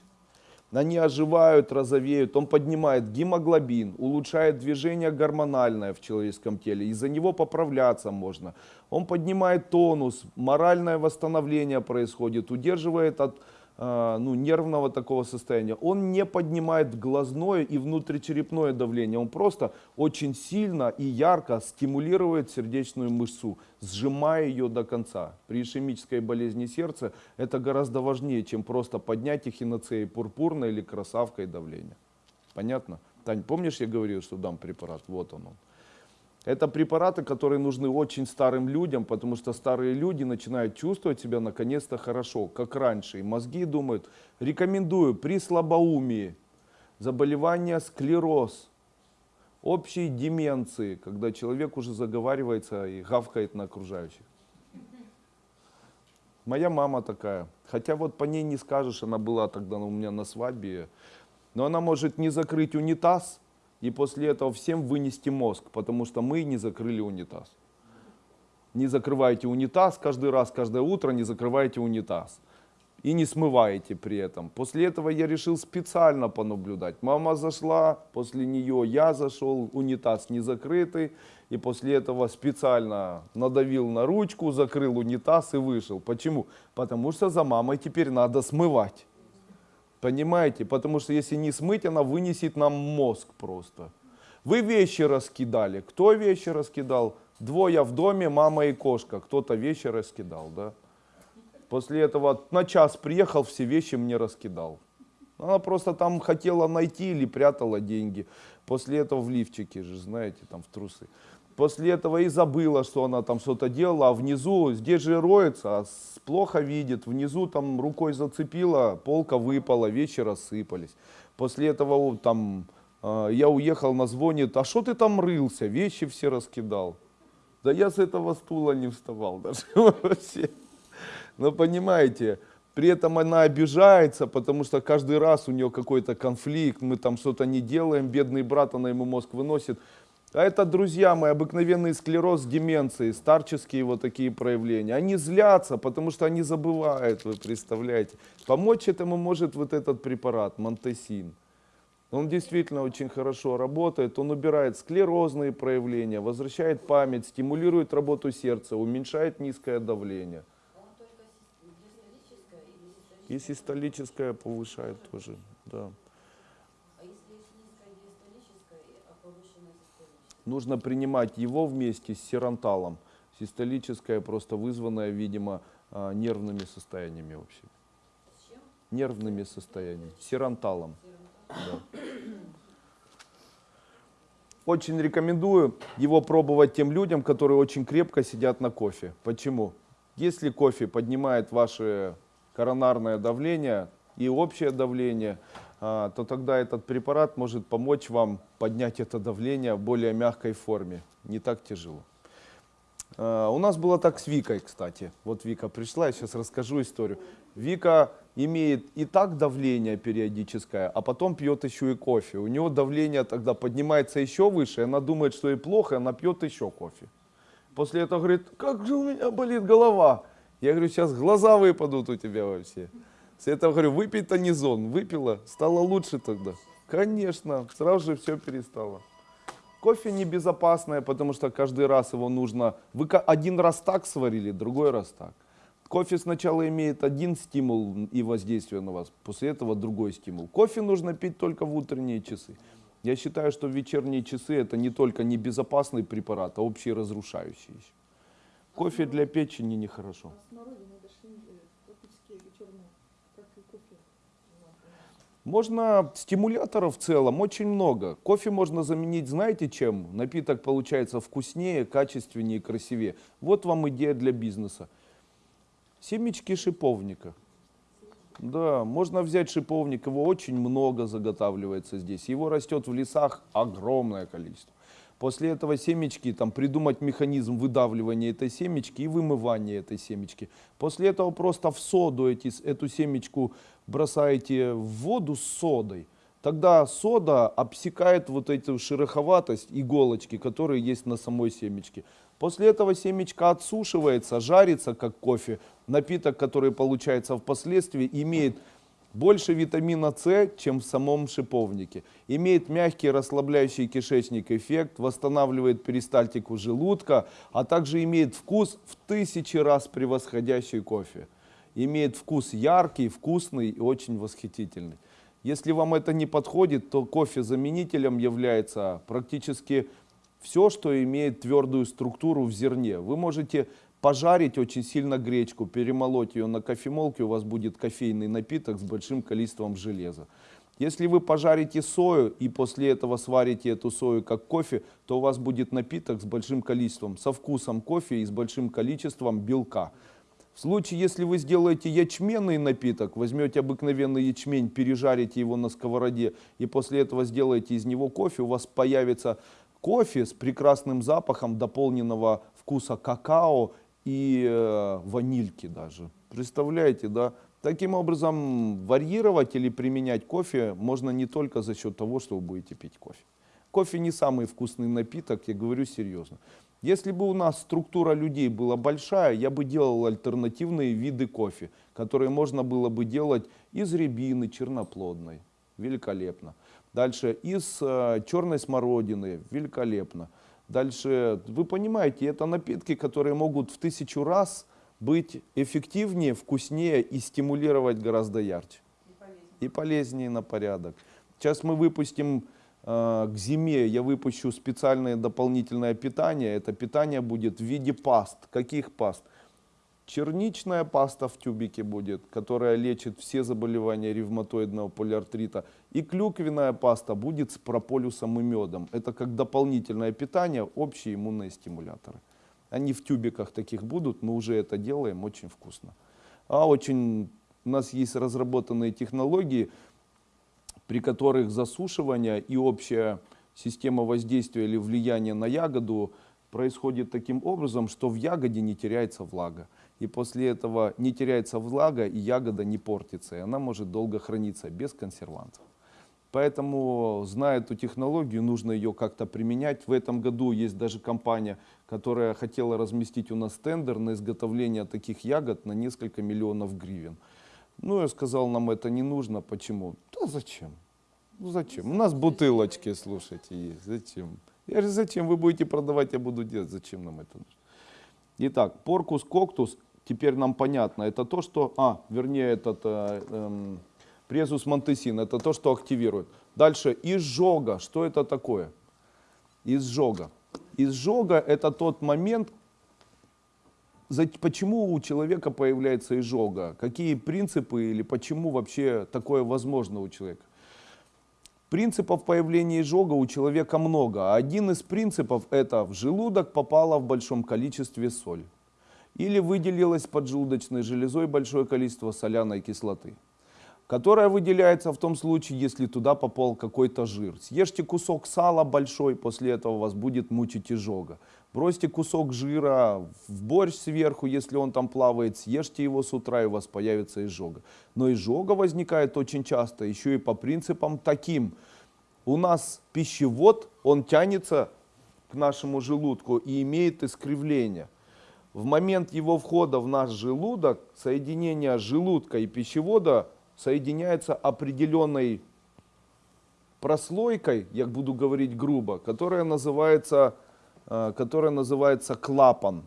Они оживают, розовеют, он поднимает гемоглобин, улучшает движение гормональное в человеческом теле, из-за него поправляться можно. Он поднимает тонус, моральное восстановление происходит, удерживает от ну, нервного такого состояния, он не поднимает глазное и внутричерепное давление. Он просто очень сильно и ярко стимулирует сердечную мышцу, сжимая ее до конца. При ишемической болезни сердца это гораздо важнее, чем просто поднять эхиноцеи пурпурной или красавкой давление. Понятно? Тань, помнишь, я говорил, что дам препарат? Вот он. он. Это препараты, которые нужны очень старым людям, потому что старые люди начинают чувствовать себя наконец-то хорошо, как раньше. И мозги думают, рекомендую при слабоумии, заболевание склероз, общей деменции, когда человек уже заговаривается и гавкает на окружающих. Моя мама такая. Хотя вот по ней не скажешь, она была тогда у меня на свадьбе. Но она может не закрыть унитаз, и после этого всем вынести мозг, потому что мы не закрыли унитаз. Не закрывайте унитаз каждый раз, каждое утро не закрывайте унитаз. И не смываете при этом. После этого я решил специально понаблюдать. Мама зашла, после нее я зашел, унитаз не закрытый. И после этого специально надавил на ручку, закрыл унитаз и вышел. Почему? Потому что за мамой теперь надо смывать. Понимаете? Потому что если не смыть, она вынесет нам мозг просто. Вы вещи раскидали. Кто вещи раскидал? Двое в доме, мама и кошка. Кто-то вещи раскидал, да? После этого на час приехал, все вещи мне раскидал. Она просто там хотела найти или прятала деньги. После этого в лифчике же, знаете, там в трусы. После этого и забыла, что она там что-то делала, а внизу, здесь же роется, а плохо видит, внизу там рукой зацепила, полка выпала, вещи рассыпались. После этого там э, я уехал, на звонит, а что ты там рылся, вещи все раскидал. Да я с этого стула не вставал даже вообще. Но понимаете, при этом она обижается, потому что каждый раз у нее какой-то конфликт, мы там что-то не делаем, бедный брат, она ему мозг выносит. А это, друзья мои, обыкновенный склероз с деменцией, старческие вот такие проявления. Они злятся, потому что они забывают, вы представляете. Помочь этому может вот этот препарат, монтесин. Он действительно очень хорошо работает, он убирает склерозные проявления, возвращает память, стимулирует работу сердца, уменьшает низкое давление. И систолическое повышает тоже, да. А если есть низкая диастолическая, а повышенная систолическая? Нужно принимать его вместе с сиранталом. Систолическое просто вызванное, видимо, а, нервными состояниями вообще. С чем? Нервными состояниями. Сиранталом. Да. Очень рекомендую его пробовать тем людям, которые очень крепко сидят на кофе. Почему? Если кофе поднимает ваше коронарное давление и общее давление, то тогда этот препарат может помочь вам поднять это давление в более мягкой форме. Не так тяжело. А, У нас было так с Викой, кстати. Вот Вика пришла, я сейчас расскажу историю. Вика имеет и так давление периодическое, а потом пьет еще и кофе. У нее давление тогда поднимается еще выше, она думает, что ей плохо, она пьет еще кофе. После этого говорит, как же у меня болит голова. Я говорю, сейчас глаза выпадут у тебя вообще. С этого говорю, выпей тонизон. Выпила, стало лучше тогда. Конечно, сразу же все перестало. Кофе небезопасное, потому что каждый раз его нужно... Вы один раз так сварили, другой раз так. Кофе сначала имеет один стимул и воздействие на вас, после этого другой стимул. Кофе нужно пить только в утренние часы. Я считаю, что вечерние часы это не только небезопасный препарат, а общий разрушающий. Кофе для печени нехорошо. А смородина дошли э, тропические черные, как и кофе. Можно стимуляторов в целом очень много. Кофе можно заменить, знаете чем? Напиток получается вкуснее, качественнее, красивее. Вот вам идея для бизнеса. Семечки шиповника. Да, можно взять шиповник, его очень много заготавливается здесь. Его растет в лесах огромное количество. После этого семечки, там придумать механизм выдавливания этой семечки и вымывания этой семечки. После этого просто в соду эти, эту семечку бросаете в воду с содой. Тогда сода обсекает вот эту шероховатость иголочки, которые есть на самой семечке. После этого семечка отсушивается, жарится как кофе. Напиток, который получается впоследствии, имеет больше витамина С, чем в самом шиповнике. Имеет мягкий расслабляющий кишечник эффект, восстанавливает перистальтику желудка, а также имеет вкус в тысячи раз превосходящий кофе. Имеет вкус яркий, вкусный и очень восхитительный. Если вам это не подходит, то кофе-заменителем является практически все, что имеет твердую структуру в зерне. Вы можете пожарить очень сильно гречку, перемолоть ее на кофемолке, у вас будет кофейный напиток с большим количеством железа. Если вы пожарите сою и после этого сварите эту сою как кофе, то у вас будет напиток с большим количеством, со вкусом кофе и с большим количеством белка. В случае, если вы сделаете ячменный напиток, возьмете обыкновенный ячмень, пережарите его на сковороде и после этого сделаете из него кофе, у вас появится кофе с прекрасным запахом дополненного вкуса какао и э, ванильки даже. Представляете, да? Таким образом, варьировать или применять кофе можно не только за счет того, что вы будете пить кофе. Кофе не самый вкусный напиток, я говорю серьезно. Если бы у нас структура людей была большая, я бы делал альтернативные виды кофе, которые можно было бы делать из рябины черноплодной. Великолепно. Дальше из э, черной смородины. Великолепно. Дальше, вы понимаете, это напитки, которые могут в тысячу раз быть эффективнее, вкуснее и стимулировать гораздо ярче. И полезнее. И полезнее на порядок. Сейчас мы выпустим к зиме, я выпущу специальное дополнительное питание. Это питание будет в виде паст. Каких паст? Черничная паста в тюбике будет, которая лечит все заболевания ревматоидного полиартрита. И клюквенная паста будет с прополисом и медом. Это как дополнительное питание, общие иммунные стимуляторы. Они в тюбиках таких будут, мы уже это делаем, очень вкусно. А очень, у нас есть разработанные технологии, при которых засушивание и общая система воздействия или влияния на ягоду происходит таким образом, что в ягоде не теряется влага. И после этого не теряется влага, и ягода не портится, и она может долго храниться без консервантов. Поэтому, зная эту технологию, нужно ее как-то применять. В этом году есть даже компания, которая хотела разместить у нас тендер на изготовление таких ягод на несколько миллионов гривен. Ну, я сказал, нам это не нужно. Почему? Да зачем? Ну зачем? У нас бутылочки, слушайте, есть. Зачем? Я говорю, зачем? Вы будете продавать, я буду делать. Зачем нам это нужно? Итак, поркус коктус, теперь нам понятно. Это то, что... А, вернее, этот... э, эм, Презус монтесин, это то, что активирует. Дальше, изжога, что это такое? Изжога. Изжога это тот момент, почему у человека появляется изжога, какие принципы или почему вообще такое возможно у человека. Принципов появления изжога у человека много. а Один из принципов это в желудок попала в большом количестве соль. Или выделилось поджелудочной железой большое количество соляной кислоты которая выделяется в том случае, если туда попал какой-то жир. Съешьте кусок сала большой, после этого вас будет мучить изжога. Бросьте кусок жира в борщ сверху, если он там плавает, съешьте его с утра, и у вас появится изжога. Но изжога возникает очень часто еще и по принципам таким. У нас пищевод, он тянется к нашему желудку и имеет искривление. В момент его входа в наш желудок соединение желудка и пищевода соединяется определенной прослойкой, я буду говорить грубо, которая называется, э, которая называется клапан.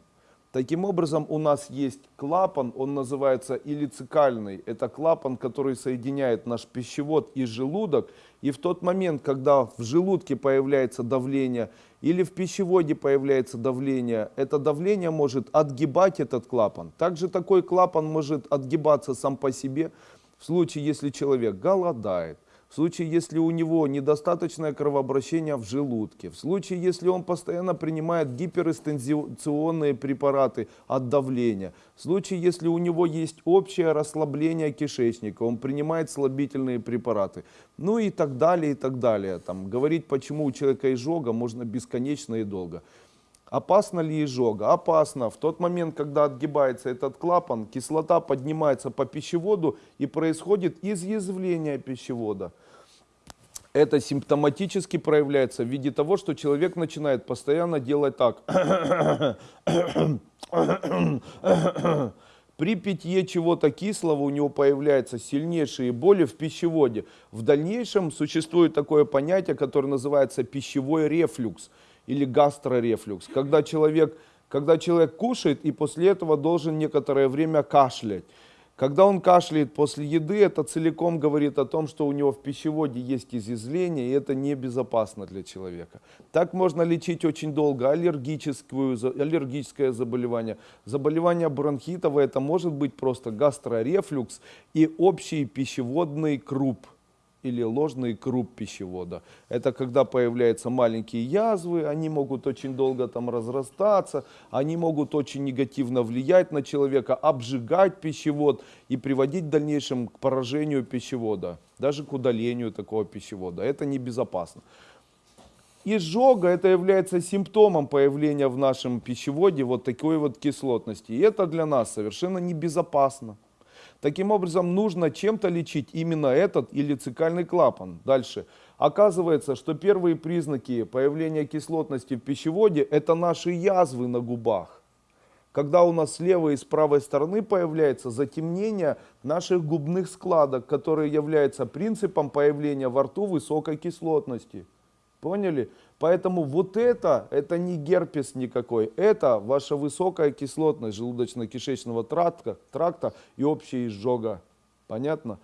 Таким образом, у нас есть клапан, он называется илицикальный. Это клапан, который соединяет наш пищевод и желудок. И в тот момент, когда в желудке появляется давление или в пищеводе появляется давление, это давление может отгибать этот клапан. Также такой клапан может отгибаться сам по себе, в случае, если человек голодает, в случае, если у него недостаточное кровообращение в желудке, в случае, если он постоянно принимает гиперэкстензионные препараты от давления, в случае, если у него есть общее расслабление кишечника, он принимает слабительные препараты, ну и так далее, и так далее. Там, говорить, почему у человека изжога, можно бесконечно и долго. Опасно ли изжога? Опасно. В тот момент, когда отгибается этот клапан, кислота поднимается по пищеводу и происходит изъязвление пищевода. Это симптоматически проявляется в виде того, что человек начинает постоянно делать так. При питье чего-то кислого у него появляются сильнейшие боли в пищеводе. В дальнейшем существует такое понятие, которое называется пищевой рефлюкс или гастрорефлюкс, когда человек, когда человек кушает и после этого должен некоторое время кашлять. Когда он кашляет после еды, это целиком говорит о том, что у него в пищеводе есть изъязвление, и это небезопасно для человека. Так можно лечить очень долго аллергическую, аллергическое заболевание. Заболевание бронхитовое, это может быть просто гастрорефлюкс и общий пищеводный круп или ложный круп пищевода. Это когда появляются маленькие язвы, они могут очень долго там разрастаться, они могут очень негативно влиять на человека, обжигать пищевод и приводить в дальнейшем к поражению пищевода, даже к удалению такого пищевода. Это небезопасно. Изжога это является симптомом появления в нашем пищеводе вот такой вот кислотности. И это для нас совершенно небезопасно. Таким образом, нужно чем-то лечить именно этот или цикальный клапан. Дальше. Оказывается, что первые признаки появления кислотности в пищеводе – это наши язвы на губах. Когда у нас с левой и с правой стороны появляется затемнение наших губных складок, которые являются принципом появления во рту высокой кислотности. Поняли? Поэтому вот это, это не герпес никакой, это ваша высокая кислотность желудочно-кишечного тракта, тракта и общая изжога. Понятно?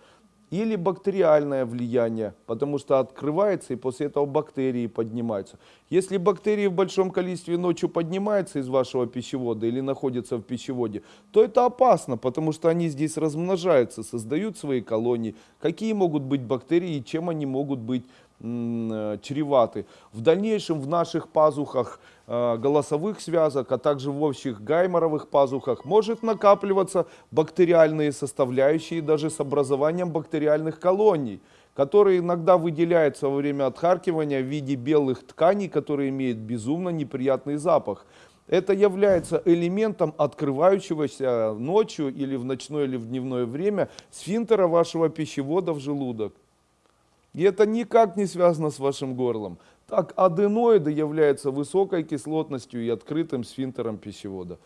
Или бактериальное влияние, потому что открывается и после этого бактерии поднимаются. Если бактерии в большом количестве ночью поднимаются из вашего пищевода или находятся в пищеводе, то это опасно, потому что они здесь размножаются, создают свои колонии. Какие могут быть бактерии и чем они могут быть чреваты. В дальнейшем в наших пазухах э, голосовых связок, а также в общих гайморовых пазухах может накапливаться бактериальные составляющие даже с образованием бактериальных колоний, которые иногда выделяются во время отхаркивания в виде белых тканей, которые имеют безумно неприятный запах. Это является элементом открывающегося ночью или в ночное или в дневное время сфинктера вашего пищевода в желудок. И это никак не связано с вашим горлом. Так, аденоиды являются высокой кислотностью и открытым сфинктером пищевода.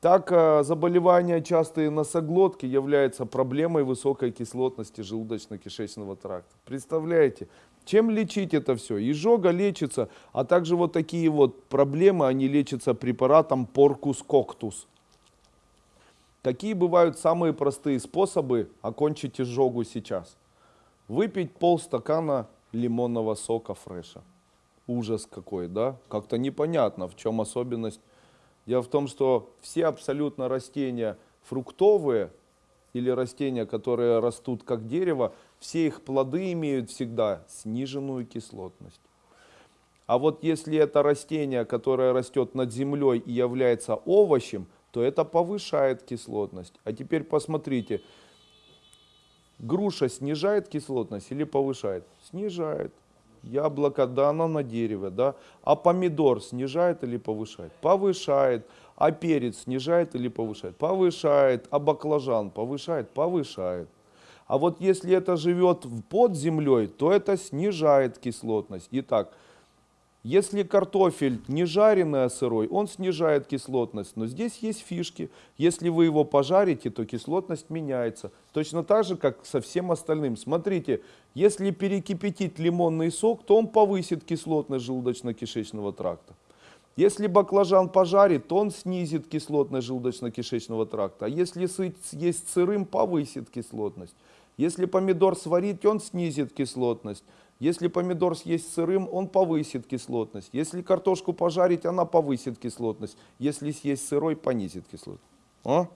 Так, э, заболевания частые носоглотки являются проблемой высокой кислотности желудочно-кишечного тракта. Представляете, чем лечить это все? Изжога лечится, а также вот такие вот проблемы, они лечатся препаратом Porcus Coctus. Какие бывают самые простые способы окончить изжогу сейчас? Выпить полстакана лимонного сока фреша. Ужас какой, да? Как-то непонятно, в чем особенность. Дело в том, что все абсолютно растения фруктовые или растения, которые растут как дерево, все их плоды имеют всегда сниженную кислотность. А вот если это растение, которое растет над землей и является овощем, то это повышает кислотность. А теперь посмотрите, груша снижает кислотность или повышает? Снижает. Яблоко, да, оно на дереве, да. А помидор снижает или повышает? Повышает. А перец снижает или повышает? Повышает. А баклажан повышает? Повышает. А вот если это живет под землей, то это снижает кислотность. Итак, если картофель не жареный, а сырой, он снижает кислотность. Но здесь есть фишки. Если вы его пожарите, то кислотность меняется. Точно так же, как со всем остальным. Смотрите, если перекипятить лимонный сок, то он повысит кислотность желудочно-кишечного тракта. Если баклажан пожарит, то он снизит кислотность желудочно-кишечного тракта. А если сы- есть сырым, повысит кислотность. Если помидор сварить, он снизит кислотность. Если помидор съесть сырым, он повысит кислотность. Если картошку пожарить, она повысит кислотность. Если съесть сырой, понизит кислотность. А?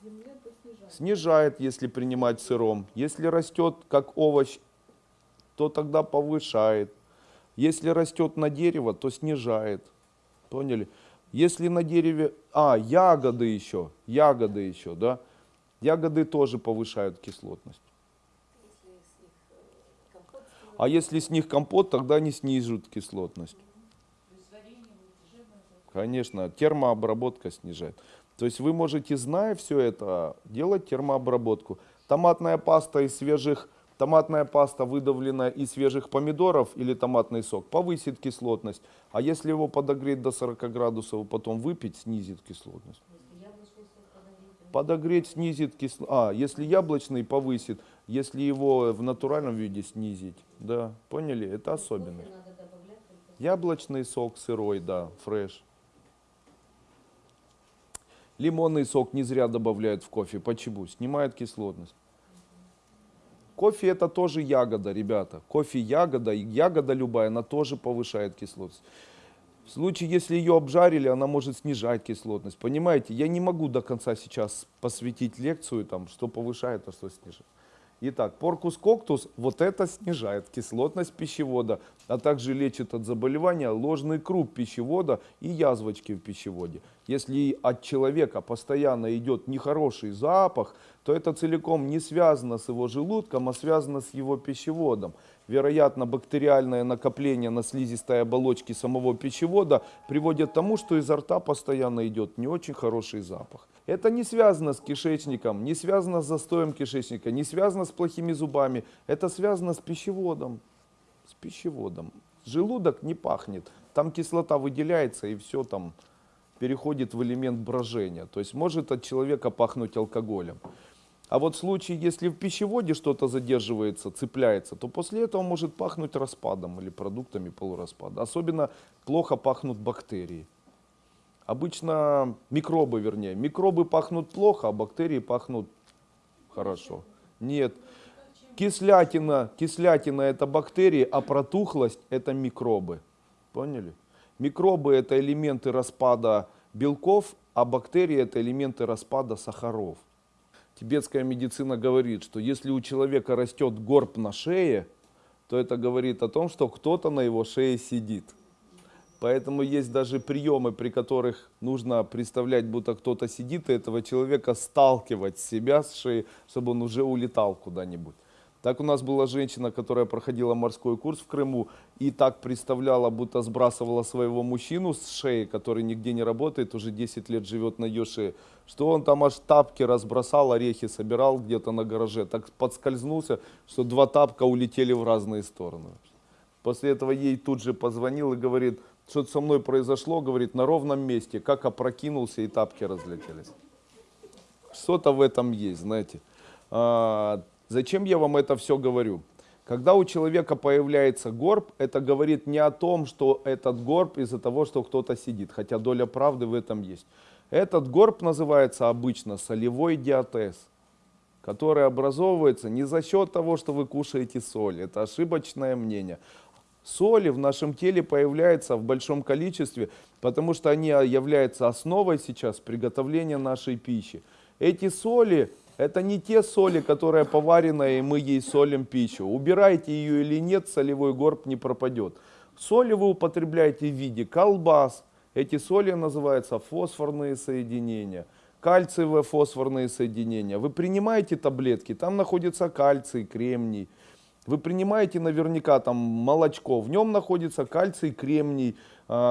Снижает. Снижает, если принимать сыром. Если растет как овощ, то тогда повышает. Если растет на дерево, то снижает. Поняли? Если на дереве... А, ягоды еще. Ягоды еще, да? Ягоды тоже повышают кислотность. А если с них компот, тогда они снижают кислотность. Конечно, термообработка снижает. То есть вы можете, зная все это, делать термообработку. Томатная паста из свежих, томатная паста, выдавленная из свежих помидоров или томатный сок, повысит кислотность. А если его подогреть до 40 градусов и потом выпить, снизит кислотность. Подогреть, снизит кислотность. А, если яблочный, повысит. Если его в натуральном виде снизить. Да, поняли? Это особенность. добавлять только Яблочный сок сырой, да, фреш. Лимонный сок не зря добавляют в кофе. Почему? Снимает кислотность. Кофе это тоже ягода, ребята. Кофе ягода, и ягода любая, она тоже повышает кислотность. В случае, если ее обжарили, она может снижать кислотность. Понимаете, я не могу до конца сейчас посвятить лекцию, там, что повышает, а что снижает. Итак, поркус коктус, вот это снижает кислотность пищевода, а также лечит от заболевания ложный круг пищевода и язвочки в пищеводе. Если от человека постоянно идет нехороший запах, то это целиком не связано с его желудком, а связано с его пищеводом. Вероятно, бактериальное накопление на слизистой оболочке самого пищевода приводит к тому, что изо рта постоянно идет не очень хороший запах. Это не связано с кишечником, не связано с застоем кишечника, не связано с плохими зубами. Это связано с пищеводом. С пищеводом. Желудок не пахнет. Там кислота выделяется и все там переходит в элемент брожения. То есть может от человека пахнуть алкоголем. А вот в случае, если в пищеводе что-то задерживается, цепляется, то после этого может пахнуть распадом или продуктами полураспада. Особенно плохо пахнут бактерии. Обычно микробы, вернее. Микробы пахнут плохо, а бактерии пахнут хорошо. Нет. Кислятина, кислятина это бактерии, а протухлость это микробы. Поняли? Микробы это элементы распада белков, а бактерии это элементы распада сахаров. Тибетская медицина говорит, что если у человека растет горб на шее, то это говорит о том, что кто-то на его шее сидит. Поэтому есть даже приемы, при которых нужно представлять, будто кто-то сидит, и этого человека сталкивать с себя с шеи, чтобы он уже улетал куда-нибудь. Так у нас была женщина, которая проходила морской курс в Крыму и так представляла, будто сбрасывала своего мужчину с шеи, который нигде не работает, уже 10 лет живет на ее шее, что он там аж тапки разбросал, орехи собирал где-то на гараже, так подскользнулся, что два тапка улетели в разные стороны. После этого ей тут же позвонил и говорит, что-то со мной произошло, говорит, на ровном месте, как опрокинулся и тапки разлетелись. Что-то в этом есть, знаете. Зачем я вам это все говорю? Когда у человека появляется горб, это говорит не о том, что этот горб из-за того, что кто-то сидит, хотя доля правды в этом есть. Этот горб называется обычно солевой диатез, который образовывается не за счет того, что вы кушаете соль. Это ошибочное мнение. Соли в нашем теле появляются в большом количестве, потому что они являются основой сейчас приготовления нашей пищи. Эти соли это не те соли, которые поварены, и мы ей солим пищу. Убирайте ее или нет, солевой горб не пропадет. Соли вы употребляете в виде колбас. Эти соли называются фосфорные соединения. Кальциевые фосфорные соединения. Вы принимаете таблетки, там находится кальций, кремний. Вы принимаете наверняка там молочко, в нем находится кальций, кремний,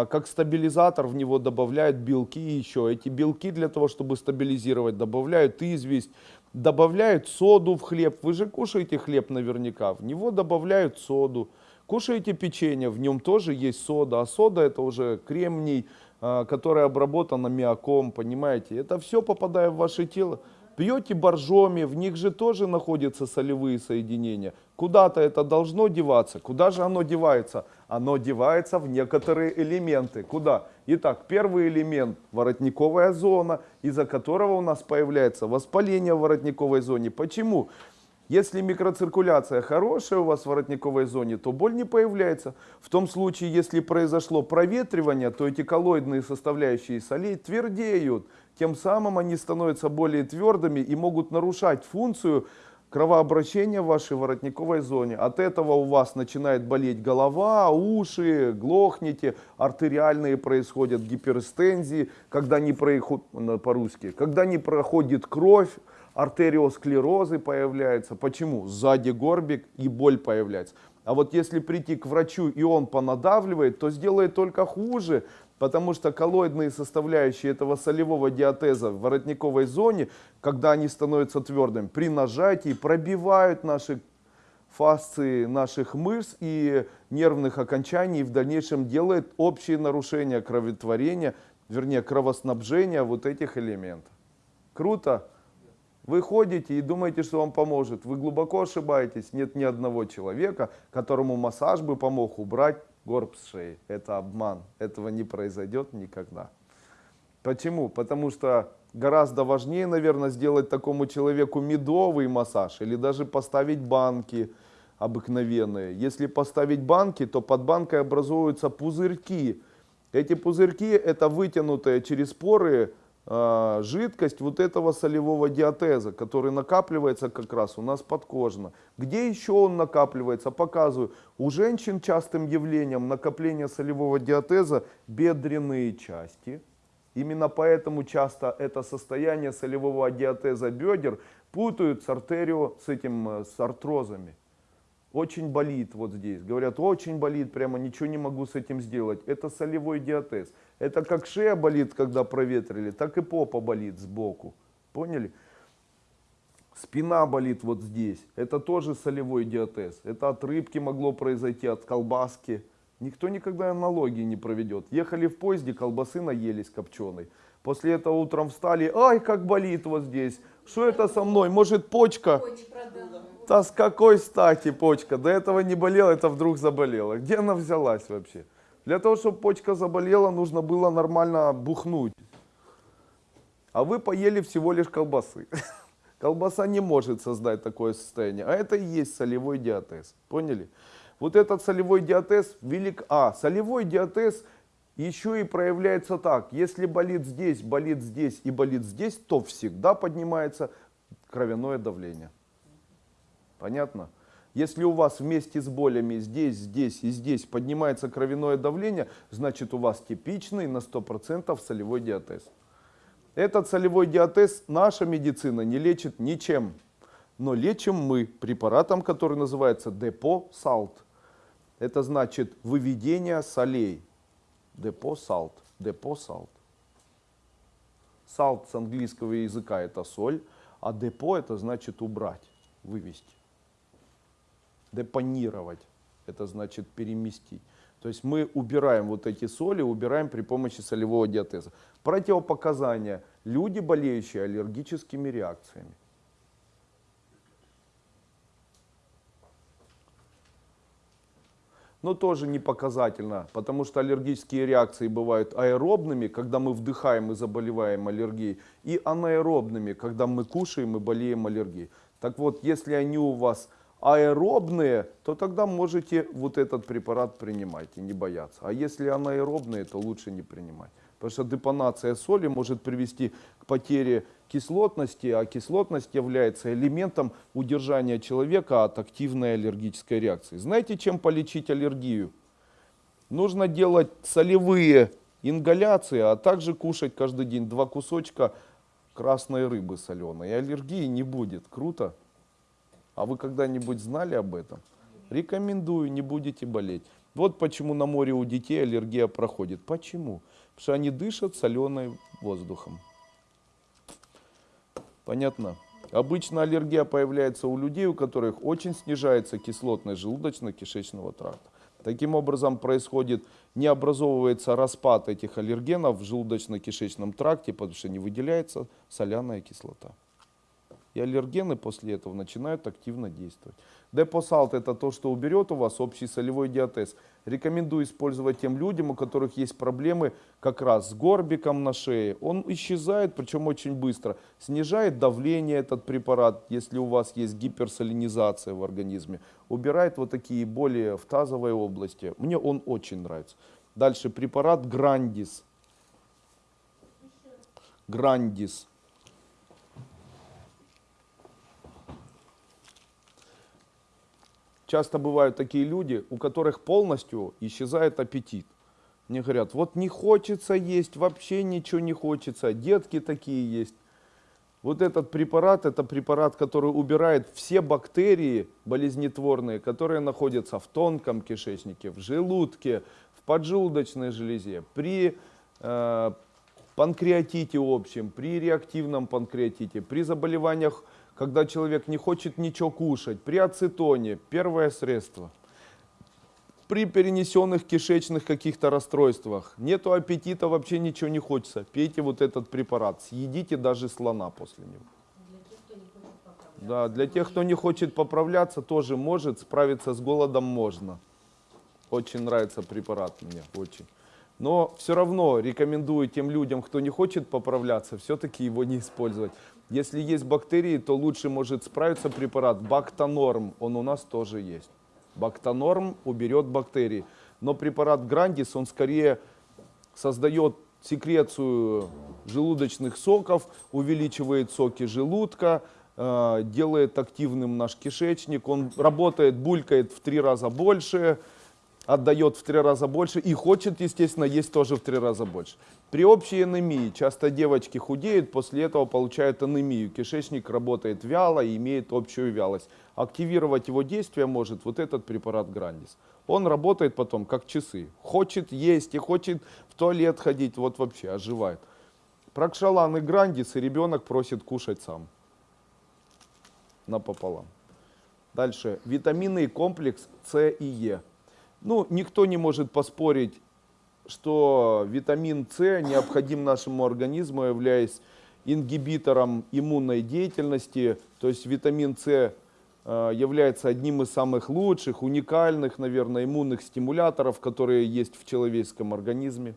как стабилизатор в него добавляют белки еще. Эти белки для того, чтобы стабилизировать, добавляют известь, добавляют соду в хлеб. Вы же кушаете хлеб наверняка, в него добавляют соду. Кушаете печенье, в нем тоже есть сода, а сода это уже кремний, а, который обработан аммиаком, понимаете. Это все попадает в ваше тело. Пьете боржоми, в них же тоже находятся солевые соединения. Куда-то это должно деваться. Куда же оно девается? Оно девается в некоторые элементы. Куда? Итак, первый элемент – воротниковая зона, из-за которого у нас появляется воспаление в воротниковой зоне. Почему? Если микроциркуляция хорошая у вас в воротниковой зоне, то боль не появляется. В том случае, если произошло проветривание, то эти коллоидные составляющие солей твердеют. Тем самым они становятся более твердыми и могут нарушать функцию кровообращения в вашей воротниковой зоне. От этого у вас начинает болеть голова, уши, глохнете, артериальные происходят гиперстензии, когда не происходит, по-русски, когда не проходит кровь, артериосклерозы появляются. Почему? Сзади горбик и боль появляется. А вот если прийти к врачу и он понадавливает, то сделает только хуже, потому что коллоидные составляющие этого солевого диатеза в воротниковой зоне, когда они становятся твердыми, при нажатии пробивают наши фасции наших мышц и нервных окончаний и в дальнейшем делает общее нарушение кроветворения, вернее кровоснабжения вот этих элементов. Круто? Вы ходите и думаете, что вам поможет. Вы глубоко ошибаетесь. Нет ни одного человека, которому массаж бы помог убрать горб с шеи. Это обман. Этого не произойдет никогда. Почему? Потому что гораздо важнее, наверное, сделать такому человеку медовый массаж или даже поставить банки обыкновенные. Если поставить банки, то под банкой образуются пузырьки. Эти пузырьки это вытянутая через поры жидкость вот этого солевого диатеза, который накапливается как раз у нас подкожно. Где еще он накапливается? Показываю. У женщин частым явлением накопления солевого диатеза бедренные части. Именно поэтому часто это состояние солевого диатеза бедер путают с артерио, с этим, э, с артрозами. Очень болит вот здесь. Говорят, очень болит, прямо ничего не могу с этим сделать. Это солевой диатез. Это как шея болит, когда проветрили, так и попа болит сбоку. Поняли? Спина болит вот здесь. Это тоже солевой диатез. Это от рыбки могло произойти, от колбаски. Никто никогда аналогии не проведет. Ехали в поезде, колбасы наелись копченой. После этого утром встали, ай, как болит вот здесь. Что это со мной? Может почка? Да с какой стати почка? До этого не болела, это вдруг заболела. Где она взялась вообще? Для того, чтобы почка заболела, нужно было нормально бухнуть. А вы поели всего лишь колбасы. Колбаса не может создать такое состояние. А это и есть солевой диатез. Поняли? Вот этот солевой диатез велик... А, солевой диатез еще и проявляется так. Если болит здесь, болит здесь и болит здесь, то всегда поднимается кровяное давление. Понятно? Если у вас вместе с болями здесь, здесь и здесь поднимается кровяное давление, значит у вас типичный на 100% солевой диатез. Этот солевой диатез наша медицина не лечит ничем. Но лечим мы препаратом, который называется депо салт. Это значит выведение солей. Депо салт. Депо салт. Салт с английского языка это соль, а депо это значит убрать, вывести депонировать, это значит переместить. То есть мы убираем вот эти соли, убираем при помощи солевого диатеза. Противопоказания. Люди, болеющие аллергическими реакциями. Но тоже не показательно, потому что аллергические реакции бывают аэробными, когда мы вдыхаем и заболеваем аллергией, и анаэробными, когда мы кушаем и болеем аллергией. Так вот, если они у вас аэробные, то тогда можете вот этот препарат принимать и не бояться. А если анаэробные, то лучше не принимать. Потому что депонация соли может привести к потере кислотности, а кислотность является элементом удержания человека от активной аллергической реакции. Знаете, чем полечить аллергию? Нужно делать солевые ингаляции, а также кушать каждый день два кусочка красной рыбы соленой. И аллергии не будет. Круто? А вы когда-нибудь знали об этом? Рекомендую, не будете болеть. Вот почему на море у детей аллергия проходит. Почему? Потому что они дышат соленым воздухом. Понятно? Обычно аллергия появляется у людей, у которых очень снижается кислотность желудочно-кишечного тракта. Таким образом происходит, не образовывается распад этих аллергенов в желудочно-кишечном тракте, потому что не выделяется соляная кислота. И аллергены после этого начинают активно действовать. Депосалт это то, что уберет у вас общий солевой диатез. Рекомендую использовать тем людям, у которых есть проблемы как раз с горбиком на шее. Он исчезает, причем очень быстро. Снижает давление этот препарат, если у вас есть гиперсалинизация в организме. Убирает вот такие боли в тазовой области. Мне он очень нравится. Дальше препарат Грандис. Грандис. Часто бывают такие люди, у которых полностью исчезает аппетит. Мне говорят, вот не хочется есть, вообще ничего не хочется, детки такие есть. Вот этот препарат, это препарат, который убирает все бактерии болезнетворные, которые находятся в тонком кишечнике, в желудке, в поджелудочной железе, при э, панкреатите общем, при реактивном панкреатите, при заболеваниях когда человек не хочет ничего кушать, при ацетоне, первое средство. При перенесенных кишечных каких-то расстройствах, нету аппетита, вообще ничего не хочется, пейте вот этот препарат, съедите даже слона после него. Да, для тех, кто не хочет поправляться, тоже может, справиться с голодом можно. Очень нравится препарат мне, очень. Но все равно рекомендую тем людям, кто не хочет поправляться, все-таки его не использовать. Если есть бактерии, то лучше может справиться препарат Бактонорм, он у нас тоже есть. Бактонорм уберет бактерии. Но препарат Грандис, он скорее создает секрецию желудочных соков, увеличивает соки желудка, э, делает активным наш кишечник, он работает, булькает в три раза больше, отдает в три раза больше и хочет, естественно, есть тоже в три раза больше. При общей анемии часто девочки худеют, после этого получают анемию. Кишечник работает вяло и имеет общую вялость. Активировать его действие может вот этот препарат Грандис. Он работает потом как часы. Хочет есть и хочет в туалет ходить, вот вообще оживает. Прокшалан и Грандис, и ребенок просит кушать сам. Напополам. Дальше. Витаминный комплекс С и Е. Ну, никто не может поспорить, что витамин С необходим нашему организму, являясь ингибитором иммунной деятельности. То есть витамин С э, является одним из самых лучших, уникальных, наверное, иммунных стимуляторов, которые есть в человеческом организме.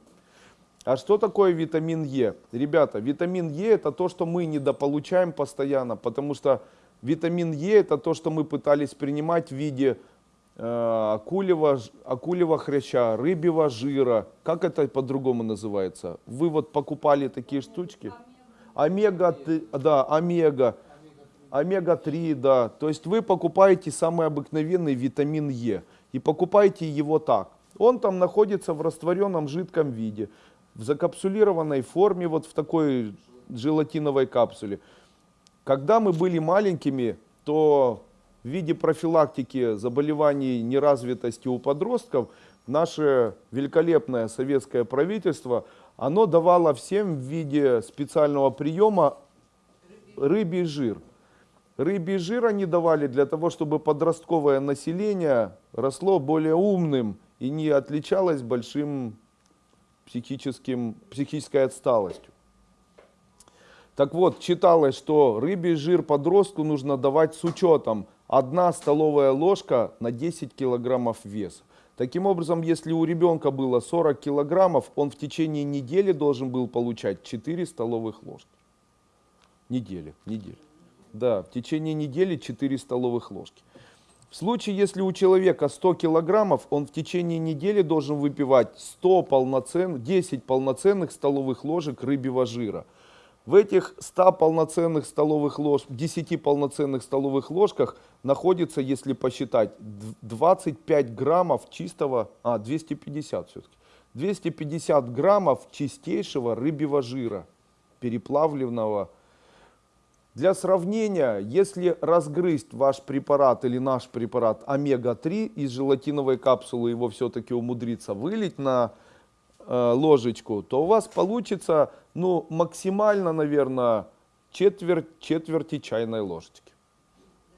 А что такое витамин Е? Ребята, витамин Е это то, что мы недополучаем постоянно, потому что витамин Е это то, что мы пытались принимать в виде э, акулевого, ж- акулевого хряща, рыбьего жира. Как это по-другому называется? Вы вот покупали такие штучки? Омега, да, омега. Омега-3, да. То есть вы покупаете самый обыкновенный витамин Е и покупаете его так. Он там находится в растворенном жидком виде, в закапсулированной форме, вот в такой желатиновой капсуле. Когда мы были маленькими, то в виде профилактики заболеваний неразвитости у подростков наше великолепное советское правительство, оно давало всем в виде специального приема рыбий жир. Рыбий жир они давали для того, чтобы подростковое население росло более умным и не отличалось большим психическим, психической отсталостью. Так вот, читалось, что рыбий жир подростку нужно давать с учетом 1 столовая ложка на 10 килограммов веса. Таким образом, если у ребенка было 40 килограммов, он в течение недели должен был получать 4 столовых ложки. Недели, недели. Да, в течение недели 4 столовых ложки. В случае, если у человека 100 килограммов, он в течение недели должен выпивать 100 полноцен... 10 полноценных столовых ложек рыбьего жира. В этих 100 полноценных столовых лож... 10 полноценных столовых ложках находится, если посчитать, д- 25 граммов чистого, а 250 все-таки, 250 граммов чистейшего рыбьего жира, переплавленного, для сравнения, если разгрызть ваш препарат или наш препарат омега-3 из желатиновой капсулы, его все-таки умудриться вылить на ложечку, то у вас получится ну, максимально, наверное, четверть, четверти чайной ложечки.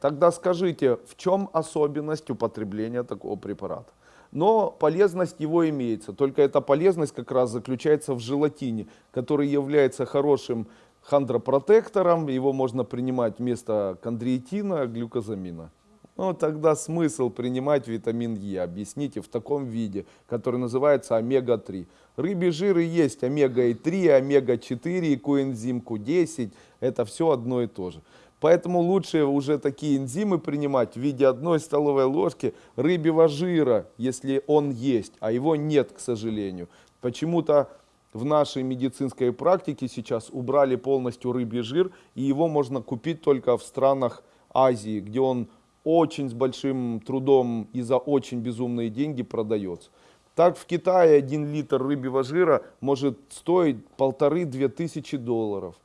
Тогда скажите, в чем особенность употребления такого препарата? Но полезность его имеется, только эта полезность как раз заключается в желатине, который является хорошим хондропротектором, его можно принимать вместо кондроитина, глюкозамина. Ну, тогда смысл принимать витамин Е, объясните, в таком виде, который называется омега-3. Рыбий жир и есть омега-3, омега-4 и коэнзим Q10, это все одно и то же. Поэтому лучше уже такие энзимы принимать в виде одной столовой ложки рыбьего жира, если он есть, а его нет, к сожалению. Почему-то в нашей медицинской практике сейчас убрали полностью рыбий жир, и его можно купить только в странах Азии, где он очень с большим трудом и за очень безумные деньги продается. Так в Китае один литр рыбьего жира может стоить полторы-две тысячи долларов.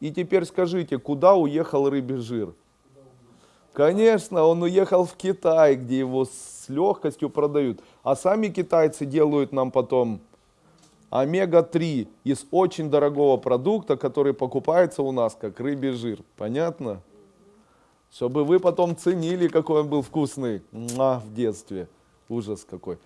И теперь скажите, куда уехал рыбий жир? Конечно, он уехал в Китай, где его с легкостью продают. А сами китайцы делают нам потом омега-3 из очень дорогого продукта, который покупается у нас как рыбий жир. Понятно? Чтобы вы потом ценили, какой он был вкусный Муа, в детстве. Ужас какой.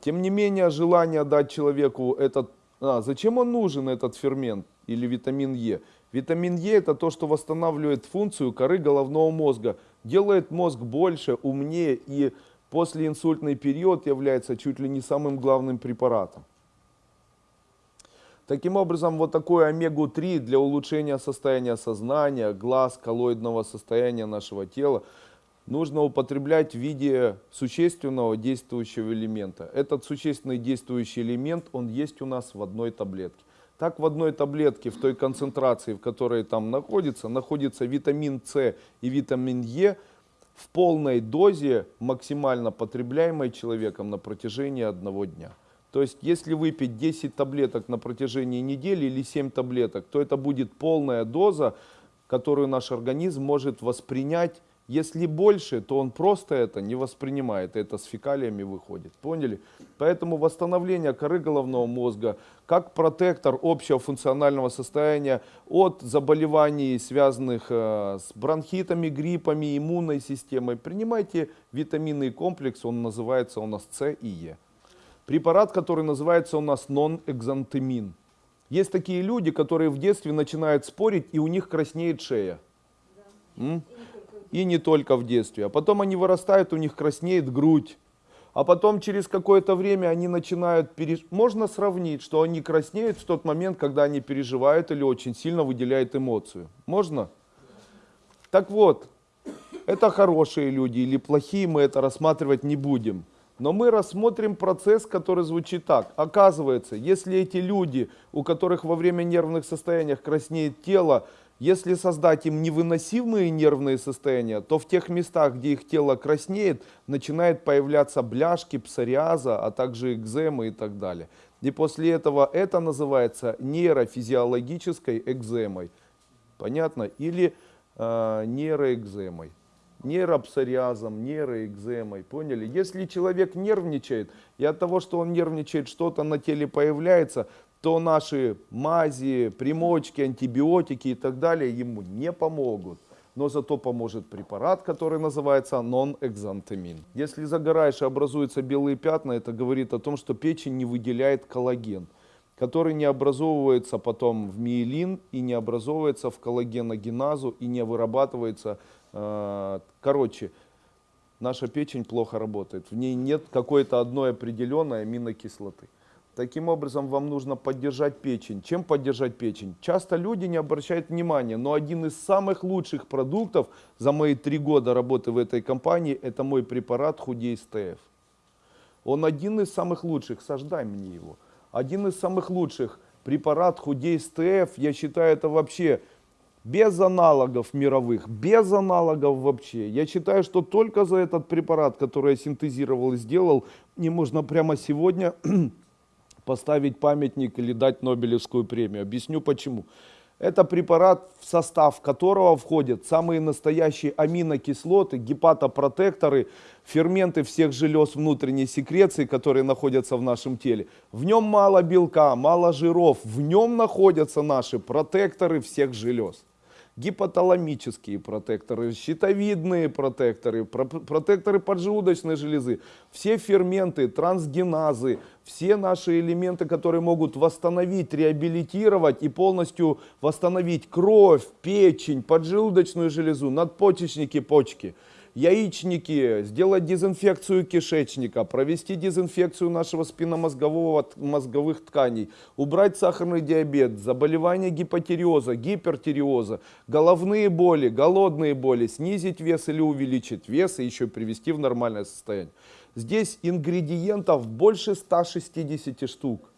Тем не менее, желание дать человеку этот... А, зачем он нужен, этот фермент или витамин Е? Витамин Е это то, что восстанавливает функцию коры головного мозга, делает мозг больше, умнее и послеинсультный период является чуть ли не самым главным препаратом. Таким образом, вот такой омегу-3 для улучшения состояния сознания, глаз, коллоидного состояния нашего тела нужно употреблять в виде существенного действующего элемента. Этот существенный действующий элемент, он есть у нас в одной таблетке. Так в одной таблетке, в той концентрации, в которой там находится, находится витамин С и витамин Е в полной дозе, максимально потребляемой человеком на протяжении одного дня. То есть, если выпить 10 таблеток на протяжении недели или 7 таблеток, то это будет полная доза, которую наш организм может воспринять. Если больше, то он просто это не воспринимает, это с фекалиями выходит. Поняли? Поэтому восстановление коры головного мозга, как протектор общего функционального состояния от заболеваний, связанных э, с бронхитами, гриппами, иммунной системой, принимайте витаминный комплекс, он называется у нас С и Е препарат, который называется у нас нон-экзантемин. Есть такие люди, которые в детстве начинают спорить, и у них краснеет шея. М? И не только в детстве. А потом они вырастают, у них краснеет грудь. А потом через какое-то время они начинают... Переж... Можно сравнить, что они краснеют в тот момент, когда они переживают или очень сильно выделяют эмоцию. Можно? Так вот, это хорошие люди или плохие, мы это рассматривать не будем. Но мы рассмотрим процесс, который звучит так. Оказывается, если эти люди, у которых во время нервных состояний краснеет тело, если создать им невыносимые нервные состояния, то в тех местах, где их тело краснеет, начинает появляться бляшки, псориаза, а также экземы и так далее. И после этого это называется нейрофизиологической экземой. Понятно? Или э, нейроэкземой нейропсориазом, нейроэкземой. Поняли? Если человек нервничает, и от того, что он нервничает, что-то на теле появляется, то наши мази, примочки, антибиотики и так далее ему не помогут. Но зато поможет препарат, который называется нон-экзантемин. Если загораешь и образуются белые пятна, это говорит о том, что печень не выделяет коллаген, который не образовывается потом в миелин и не образовывается в коллагеногеназу и не вырабатывается короче, наша печень плохо работает. В ней нет какой-то одной определенной аминокислоты. Таким образом, вам нужно поддержать печень. Чем поддержать печень? Часто люди не обращают внимания, но один из самых лучших продуктов за мои три года работы в этой компании, это мой препарат Худей СТФ. Он один из самых лучших, сождай мне его. Один из самых лучших препарат Худей СТФ, я считаю, это вообще без аналогов мировых, без аналогов вообще. Я считаю, что только за этот препарат, который я синтезировал и сделал, не можно прямо сегодня поставить памятник или дать Нобелевскую премию. Объясню почему. Это препарат, в состав которого входят самые настоящие аминокислоты, гепатопротекторы, ферменты всех желез внутренней секреции, которые находятся в нашем теле. В нем мало белка, мало жиров, в нем находятся наши протекторы всех желез гипоталамические протекторы, щитовидные протекторы, протекторы поджелудочной железы, все ферменты, трансгеназы, все наши элементы, которые могут восстановить, реабилитировать и полностью восстановить кровь, печень, поджелудочную железу, надпочечники, почки – яичники, сделать дезинфекцию кишечника, провести дезинфекцию нашего спинномозгового мозговых тканей, убрать сахарный диабет, заболевания гипотериоза, гипертиреоза, головные боли, голодные боли, снизить вес или увеличить вес и еще привести в нормальное состояние. Здесь ингредиентов больше 160 штук.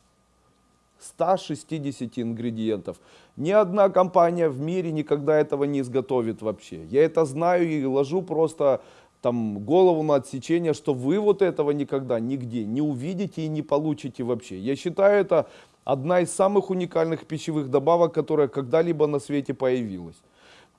160 ингредиентов. Ни одна компания в мире никогда этого не изготовит вообще. Я это знаю и ложу просто там голову на отсечение, что вы вот этого никогда нигде не увидите и не получите вообще. Я считаю, это одна из самых уникальных пищевых добавок, которая когда-либо на свете появилась.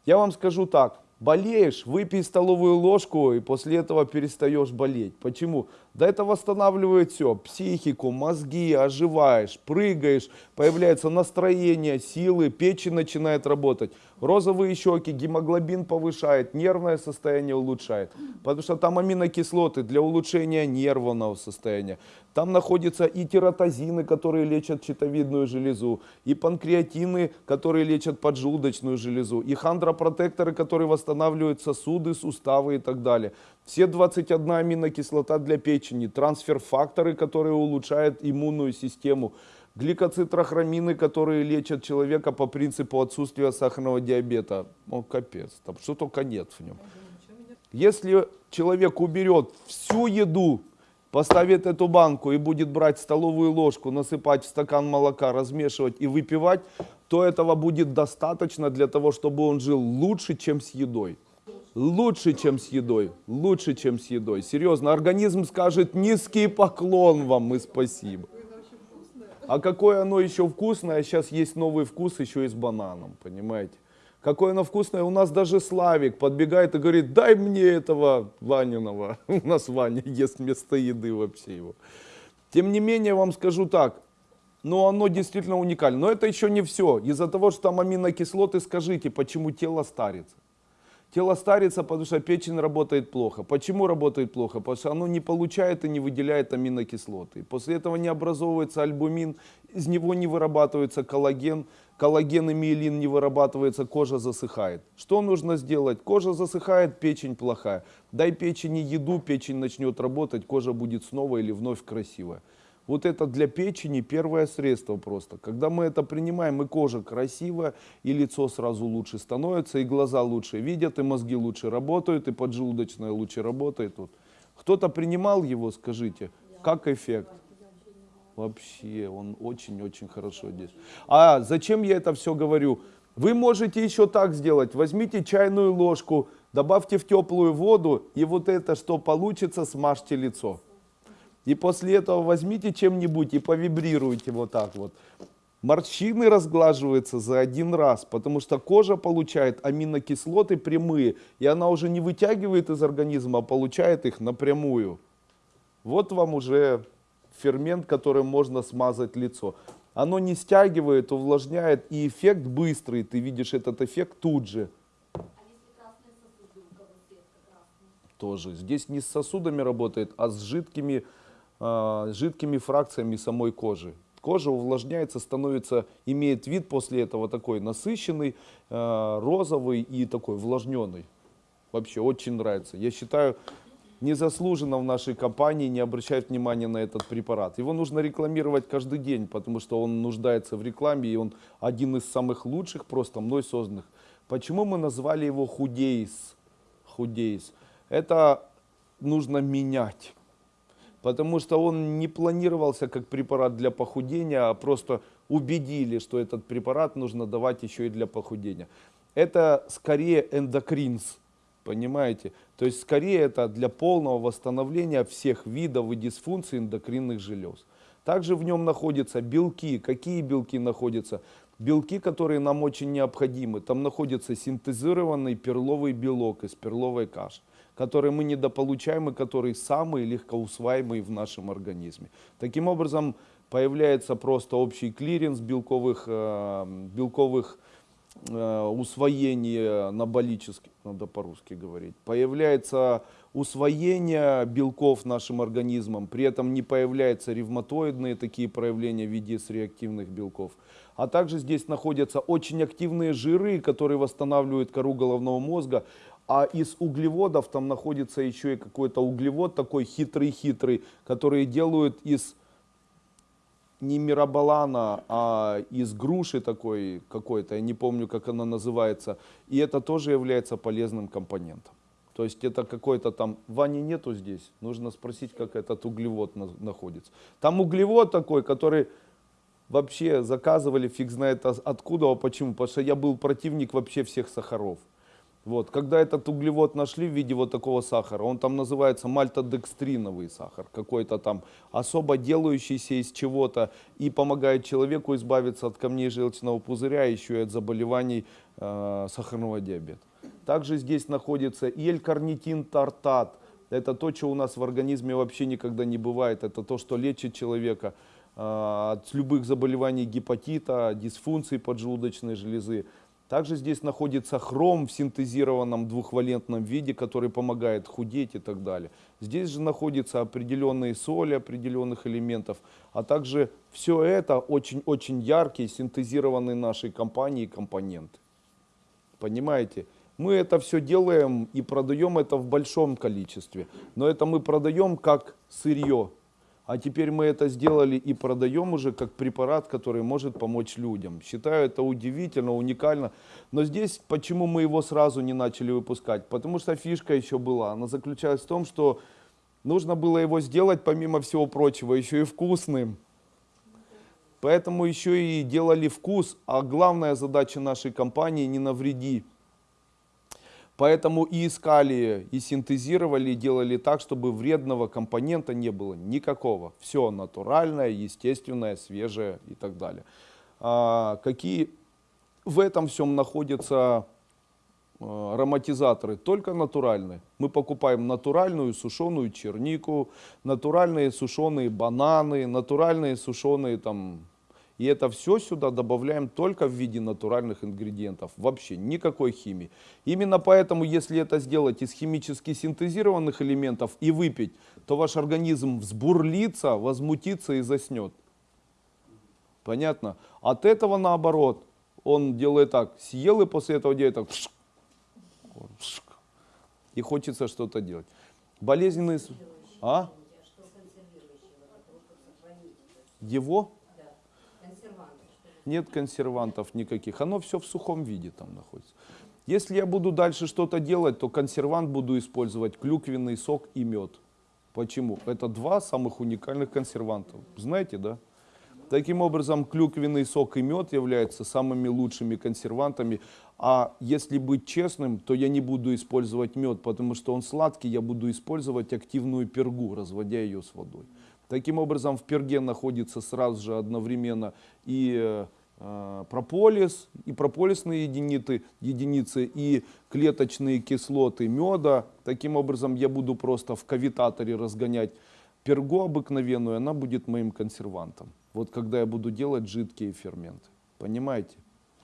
Я вам скажу так, Болеешь, выпей столовую ложку и после этого перестаешь болеть. Почему? Да это восстанавливает все, психику, мозги, оживаешь, прыгаешь, появляется настроение, силы, печень начинает работать. Розовые щеки, гемоглобин повышает, нервное состояние улучшает. Потому что там аминокислоты для улучшения нервного состояния. Там находятся и тиратозины, которые лечат щитовидную железу, и панкреатины, которые лечат поджелудочную железу, и хондропротекторы, которые восстанавливают сосуды, суставы и так далее. Все 21 аминокислота для печени, трансфер-факторы, которые улучшают иммунную систему, гликоцитрохромины, которые лечат человека по принципу отсутствия сахарного диабета. О, капец, там что только нет в нем. Если человек уберет всю еду, поставит эту банку и будет брать столовую ложку, насыпать в стакан молока, размешивать и выпивать, то этого будет достаточно для того, чтобы он жил лучше, чем с едой. Лучше, чем с едой. Лучше, чем с едой. Серьезно, организм скажет низкий поклон вам и спасибо. А какое оно еще вкусное, сейчас есть новый вкус еще и с бананом, понимаете? Какое оно вкусное, у нас даже Славик подбегает и говорит, дай мне этого Ваниного. У нас Ваня ест вместо еды вообще его. Тем не менее, вам скажу так, но оно действительно уникально. Но это еще не все. Из-за того, что там аминокислоты, скажите, почему тело старится? Тело старится, потому что печень работает плохо. Почему работает плохо? Потому что оно не получает и не выделяет аминокислоты. После этого не образовывается альбумин, из него не вырабатывается коллаген, коллаген и миелин не вырабатывается, кожа засыхает. Что нужно сделать? Кожа засыхает, печень плохая. Дай печени еду, печень начнет работать, кожа будет снова или вновь красивая. Вот это для печени первое средство просто. Когда мы это принимаем, и кожа красивая, и лицо сразу лучше становится, и глаза лучше видят, и мозги лучше работают, и поджелудочная лучше работает. Вот. Кто-то принимал его, скажите, как эффект? Вообще, он очень-очень хорошо действует. А зачем я это все говорю? Вы можете еще так сделать. Возьмите чайную ложку, добавьте в теплую воду, и вот это, что получится, смажьте лицо. И после этого возьмите чем-нибудь и повибрируйте вот так вот. Морщины разглаживаются за один раз, потому что кожа получает аминокислоты прямые, и она уже не вытягивает из организма, а получает их напрямую. Вот вам уже фермент, которым можно смазать лицо. Оно не стягивает, увлажняет, и эффект быстрый. Ты видишь этот эффект тут же. Тоже. Здесь не с сосудами работает, а с жидкими а, жидкими фракциями самой кожи. Кожа увлажняется, становится, имеет вид после этого такой насыщенный, а, розовый и такой увлажненный. Вообще очень нравится. Я считаю, незаслуженно в нашей компании не обращают внимания на этот препарат. Его нужно рекламировать каждый день, потому что он нуждается в рекламе, и он один из самых лучших просто мной созданных. Почему мы назвали его худейс? Худейс. Это нужно менять потому что он не планировался как препарат для похудения, а просто убедили, что этот препарат нужно давать еще и для похудения. Это скорее эндокринс, понимаете? То есть скорее это для полного восстановления всех видов и дисфункций эндокринных желез. Также в нем находятся белки. Какие белки находятся? Белки, которые нам очень необходимы. Там находится синтезированный перловый белок из перловой каши которые мы недополучаем и которые самые легкоусваиваемые в нашем организме. Таким образом, появляется просто общий клиренс белковых, э, белковых э, усвоений анаболических, надо по-русски говорить. Появляется усвоение белков нашим организмом, при этом не появляются ревматоидные такие проявления в виде реактивных белков. А также здесь находятся очень активные жиры, которые восстанавливают кору головного мозга, а из углеводов там находится еще и какой-то углевод такой хитрый-хитрый, который делают из не мирабалана, а из груши такой какой-то, я не помню, как она называется. И это тоже является полезным компонентом. То есть это какой-то там, Вани нету здесь, нужно спросить, как этот углевод на, находится. Там углевод такой, который вообще заказывали, фиг знает откуда, а почему. Потому что я был противник вообще всех сахаров. Вот, когда этот углевод нашли в виде вот такого сахара, он там называется мальтодекстриновый сахар, какой-то там особо делающийся из чего-то и помогает человеку избавиться от камней желчного пузыря, еще и от заболеваний э, сахарного диабета. Также здесь находится и L-карнитин тартат, это то, что у нас в организме вообще никогда не бывает, это то, что лечит человека э, от любых заболеваний гепатита, дисфункций поджелудочной железы. Также здесь находится хром в синтезированном двухвалентном виде, который помогает худеть и так далее. Здесь же находятся определенные соли определенных элементов, а также все это очень-очень яркие синтезированные нашей компанией компоненты. Понимаете? Мы это все делаем и продаем это в большом количестве. Но это мы продаем как сырье. А теперь мы это сделали и продаем уже как препарат, который может помочь людям. Считаю это удивительно, уникально. Но здесь почему мы его сразу не начали выпускать? Потому что фишка еще была. Она заключалась в том, что нужно было его сделать, помимо всего прочего, еще и вкусным. Поэтому еще и делали вкус, а главная задача нашей компании не навреди. Поэтому и искали, и синтезировали, и делали так, чтобы вредного компонента не было никакого. Все натуральное, естественное, свежее и так далее. А какие в этом всем находятся э, ароматизаторы? Только натуральные. Мы покупаем натуральную сушеную чернику, натуральные сушеные бананы, натуральные сушеные там и это все сюда добавляем только в виде натуральных ингредиентов. Вообще никакой химии. Именно поэтому, если это сделать из химически синтезированных элементов и выпить, то ваш организм взбурлится, возмутится и заснет. Понятно? От этого наоборот. Он делает так, съел и после этого делает так. И хочется что-то делать. Болезненные... А? Его? Да. Консерванты. что ли? Нет консервантов никаких. Оно все в сухом виде там находится. Если я буду дальше что-то делать, то консервант буду использовать клюквенный сок и мед. Почему? Это два самых уникальных консервантов. Знаете, да? Таким образом, клюквенный сок и мед являются самыми лучшими консервантами. А если быть честным, то я не буду использовать мед, потому что он сладкий, я буду использовать активную пергу, разводя ее с водой. Таким образом, в перге находится сразу же одновременно и э, прополис, и прополисные единицы, единицы, и клеточные кислоты меда. Таким образом, я буду просто в кавитаторе разгонять пергу обыкновенную, она будет моим консервантом. Вот когда я буду делать жидкие ферменты. Понимаете?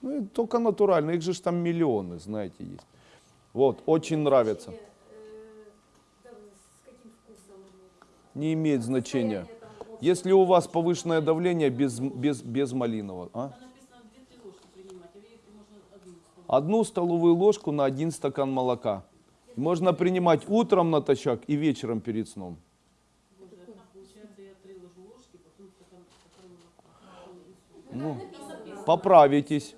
Ну, и только натурально, их же там миллионы, знаете, есть. Вот, очень нравится. Э, да, с каким вкусом? Не имеет значения. Если у вас повышенное давление без, без, без малинового, а? Там написано 2-3 ложки принимать, видите, можно одну столовую. ложку на один стакан молока. Можно принимать утром натощак и вечером перед сном. Боже, так получается, я 3 ложу ложки, потом стакан, стакан молока. Ну, поправитесь.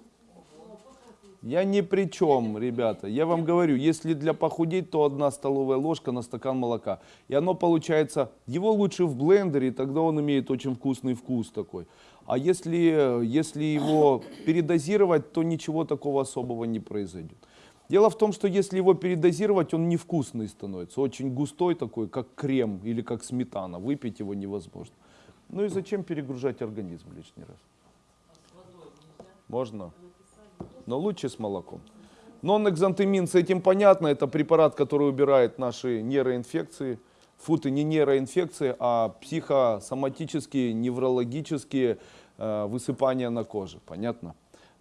Я ни при чем, ребята. Я вам говорю, если для похудеть, то одна столовая ложка на стакан молока. И оно получается, его лучше в блендере, тогда он имеет очень вкусный вкус такой. А если, если его передозировать, то ничего такого особого не произойдет. Дело в том, что если его передозировать, он невкусный становится. Очень густой такой, как крем или как сметана. Выпить его невозможно. Ну и зачем перегружать организм лишний раз? Можно. Но лучше с молоком. Нон-экзантемин, с этим понятно, это препарат, который убирает наши нейроинфекции. Фу, ты не нейроинфекции, а психосоматические, неврологические э, высыпания на коже. Понятно?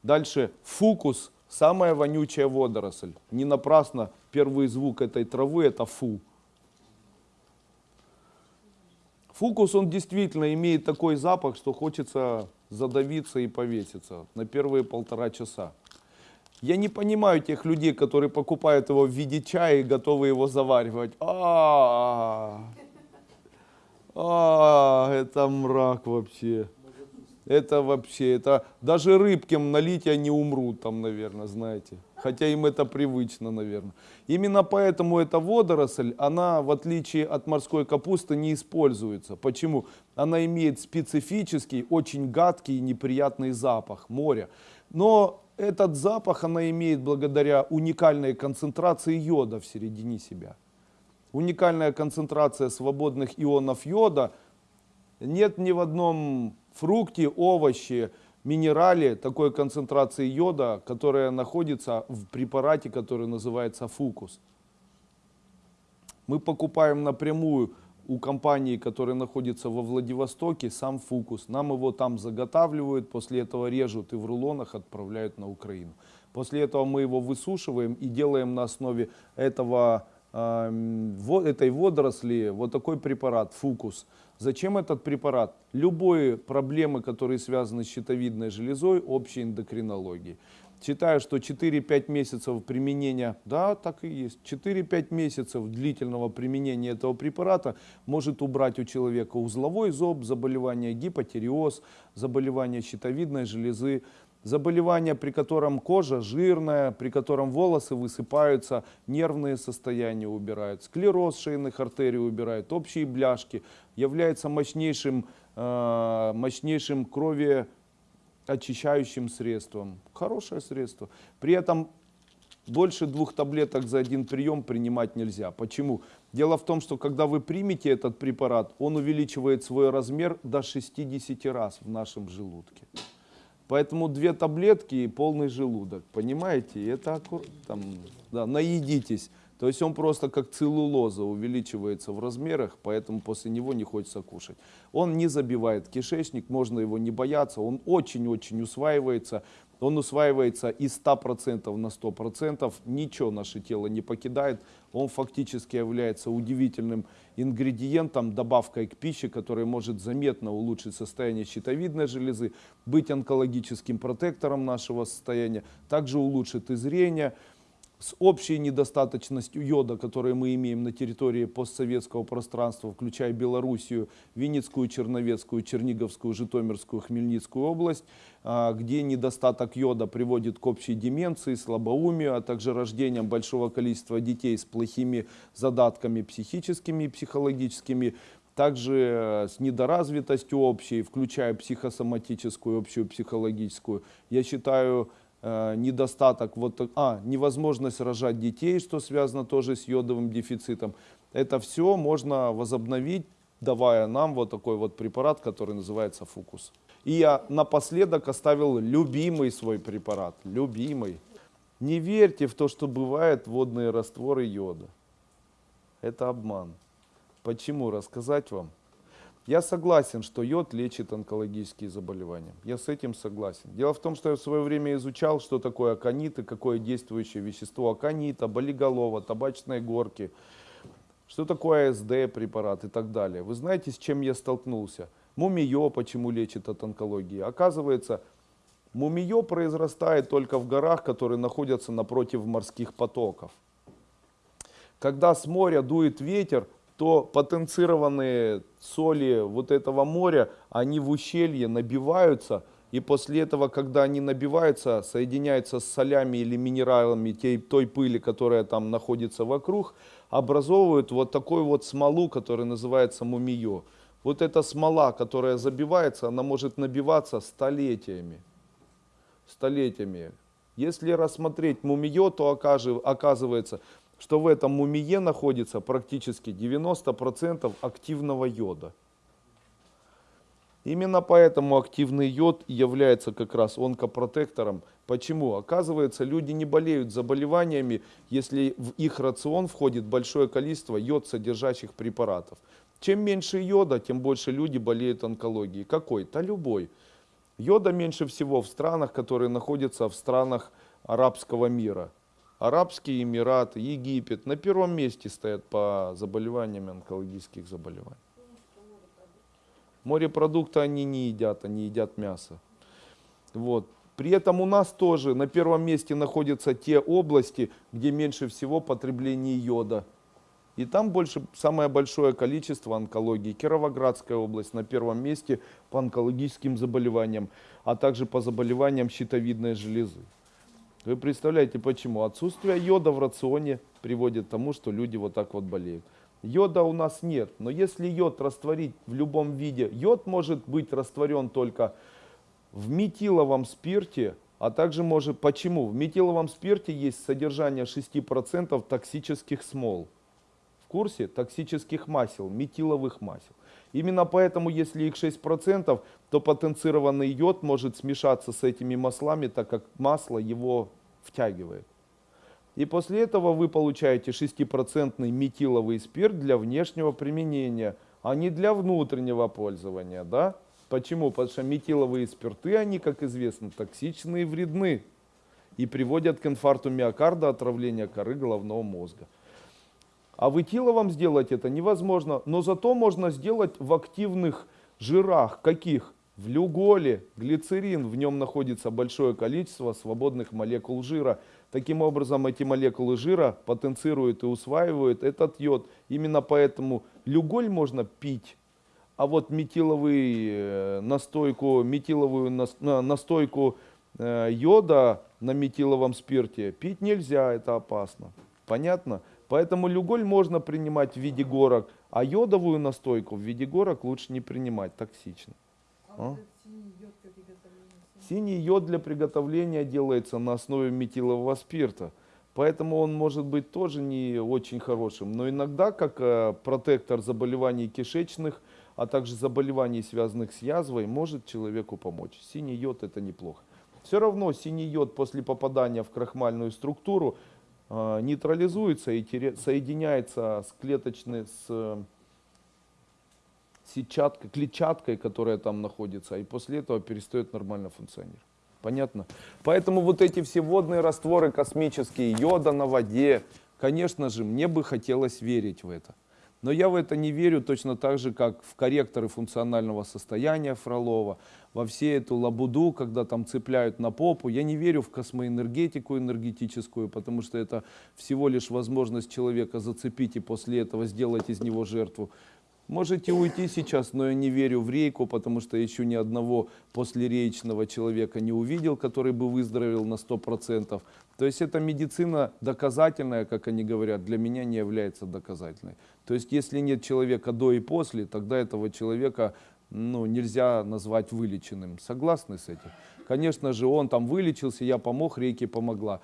Дальше фукус, самая вонючая водоросль. Не напрасно первый звук этой травы это фу. Фукус, он действительно имеет такой запах, что хочется задавиться и повеситься на первые полтора часа. Я не понимаю тех людей, которые покупают его в виде чая и готовы его заваривать. А, а, это мрак вообще. Это вообще, это даже рыбкам налить они умрут там, наверное, знаете. Хотя им это привычно, наверное. Именно поэтому эта водоросль, она, в отличие от морской капусты, не используется. Почему? Она имеет специфический, очень гадкий и неприятный запах моря. Но этот запах она имеет благодаря уникальной концентрации йода в середине себя. Уникальная концентрация свободных ионов йода нет ни в одном фрукте, овоще, минерале такой концентрации йода, которая находится в препарате, который называется фукус. Мы покупаем напрямую у компании, которая находится во Владивостоке, сам фукус. Нам его там заготавливают, после этого режут и в рулонах отправляют на Украину. После этого мы его высушиваем и делаем на основе этого, во- этой водоросли вот такой препарат, фукус. Зачем этот препарат? Любые проблемы, которые связаны с щитовидной железой, общей эндокринологией. Считаю, что 4-5 месяцев применения, да, так и есть, 4-5 месяцев длительного применения этого препарата может убрать у человека узловой зоб, заболевание гипотереоз, заболевание щитовидной железы, заболевание, при котором кожа жирная, при котором волосы высыпаются, нервные состояния убирают, склероз шейных артерий убирают, общие бляшки, является мощнейшим, э, мощнейшим крови очищающим средством. Хорошее средство. При этом больше двух таблеток за один прием принимать нельзя. Почему? Дело в том, что когда вы примете этот препарат, он увеличивает свой размер до 60 раз в нашем желудке. Поэтому две таблетки и полный желудок. Понимаете? Это аккур- там, да, наедитесь. То есть он просто как целлулоза увеличивается в размерах, поэтому после него не хочется кушать. Он не забивает кишечник, можно его не бояться, он очень-очень усваивается. Он усваивается из 100% на 100%, ничего наше тело не покидает. Он фактически является удивительным ингредиентом, добавкой к пище, которая может заметно улучшить состояние щитовидной железы, быть онкологическим протектором нашего состояния, также улучшит и зрение, с общей недостаточностью йода, которую мы имеем на территории постсоветского пространства, включая Белоруссию, Винницкую, Черновецкую, Черниговскую, Житомирскую, Хмельницкую область, а, где недостаток йода приводит к общей деменции, слабоумию, а также рождением большого количества детей с плохими задатками психическими и психологическими, также э, с недоразвитостью общей, включая психосоматическую, общую психологическую. Я считаю, недостаток, вот, а, невозможность рожать детей, что связано тоже с йодовым дефицитом. Это все можно возобновить, давая нам вот такой вот препарат, который называется фукус. И я напоследок оставил любимый свой препарат, любимый. Не верьте в то, что бывают водные растворы йода. Это обман. Почему? Рассказать вам? Я согласен, что йод лечит онкологические заболевания. Я с этим согласен. Дело в том, что я в свое время изучал, что такое аконит и какое действующее вещество аконита, болиголова, табачной горки, что такое АСД препарат и так далее. Вы знаете, с чем я столкнулся? Мумиё почему лечит от онкологии? Оказывается, мумиё произрастает только в горах, которые находятся напротив морских потоков. Когда с моря дует ветер, то потенцированные соли вот этого моря, они в ущелье набиваются, и после этого, когда они набиваются, соединяются с солями или минералами той, той пыли, которая там находится вокруг, образовывают вот такую вот смолу, которая называется мумиё. Вот эта смола, которая забивается, она может набиваться столетиями столетиями. Если рассмотреть мумиё, то оказывается, что в этом мумие находится практически 90% активного йода. Именно поэтому активный йод является как раз онкопротектором. Почему? Оказывается, люди не болеют заболеваниями, если в их рацион входит большое количество йод содержащих препаратов. Чем меньше йода, тем больше люди болеют онкологией. Какой? Да любой. Йода меньше всего в странах, которые находятся в странах арабского мира. Арабские Эмираты, Египет на первом месте стоят по заболеваниям онкологических заболеваний. Морепродукты они не едят, они едят мясо. Вот. При этом у нас тоже на первом месте находятся те области, где меньше всего потребление йода. И там больше, самое большое количество онкологии. Кировоградская область на первом месте по онкологическим заболеваниям, а также по заболеваниям щитовидной железы. Вы представляете, почему? Отсутствие йода в рационе приводит к тому, что люди вот так вот болеют. Йода у нас нет, но если йод растворить в любом виде, йод может быть растворен только в метиловом спирте, а также может... Почему? В метиловом спирте есть содержание 6% токсических смол. В курсе? Токсических масел, метиловых масел. Именно поэтому, если их 6%, то потенцированный йод может смешаться с этими маслами, так как масло его втягивает. И после этого вы получаете 6% метиловый спирт для внешнего применения, а не для внутреннего пользования. Да? Почему? Потому что метиловые спирты, они, как известно, токсичны и вредны. и приводят к инфаркту миокарда, отравлению коры головного мозга. А в этиловом сделать это невозможно, но зато можно сделать в активных жирах. Каких? В люголе, глицерин, в нем находится большое количество свободных молекул жира. Таким образом, эти молекулы жира потенцируют и усваивают этот йод. Именно поэтому люголь можно пить, а вот метиловый э, настойку, метиловую нас- на- настойку э, йода на метиловом спирте пить нельзя, это опасно. Понятно? Поэтому люголь можно принимать в виде горок, а йодовую настойку в виде горок лучше не принимать, токсично. А А? синий йод для приготовления делается на основе метилового спирта. Поэтому он может быть тоже не очень хорошим. Но иногда, как э, протектор заболеваний кишечных, а также заболеваний, связанных с язвой, может человеку помочь. Синий йод это неплохо. Все равно синий йод после попадания в крахмальную структуру нейтрализуется и соединяется с клеточной, с э, сетчаткой, клетчаткой, которая там находится, и после этого перестает нормально функционировать. Понятно? Поэтому вот эти все водные растворы космические, йода на воде, конечно же, мне бы хотелось верить в это. Но я в это не верю точно так же, как в корректоры функционального состояния Фролова, во все эту лабуду, когда там цепляют на попу. Я не верю в космоэнергетику энергетическую, потому что это всего лишь возможность человека зацепить и после этого сделать из него жертву. Можете уйти сейчас, но я не верю в рейку, потому что еще ни одного послереечного человека не увидел, который бы выздоровел на 100%. То есть эта медицина доказательная, как они говорят, для меня не является доказательной. То есть если нет человека до и после, тогда этого человека ну, нельзя назвать вылеченным. Согласны с этим? Конечно же, он там вылечился, я помог, рейке помогла.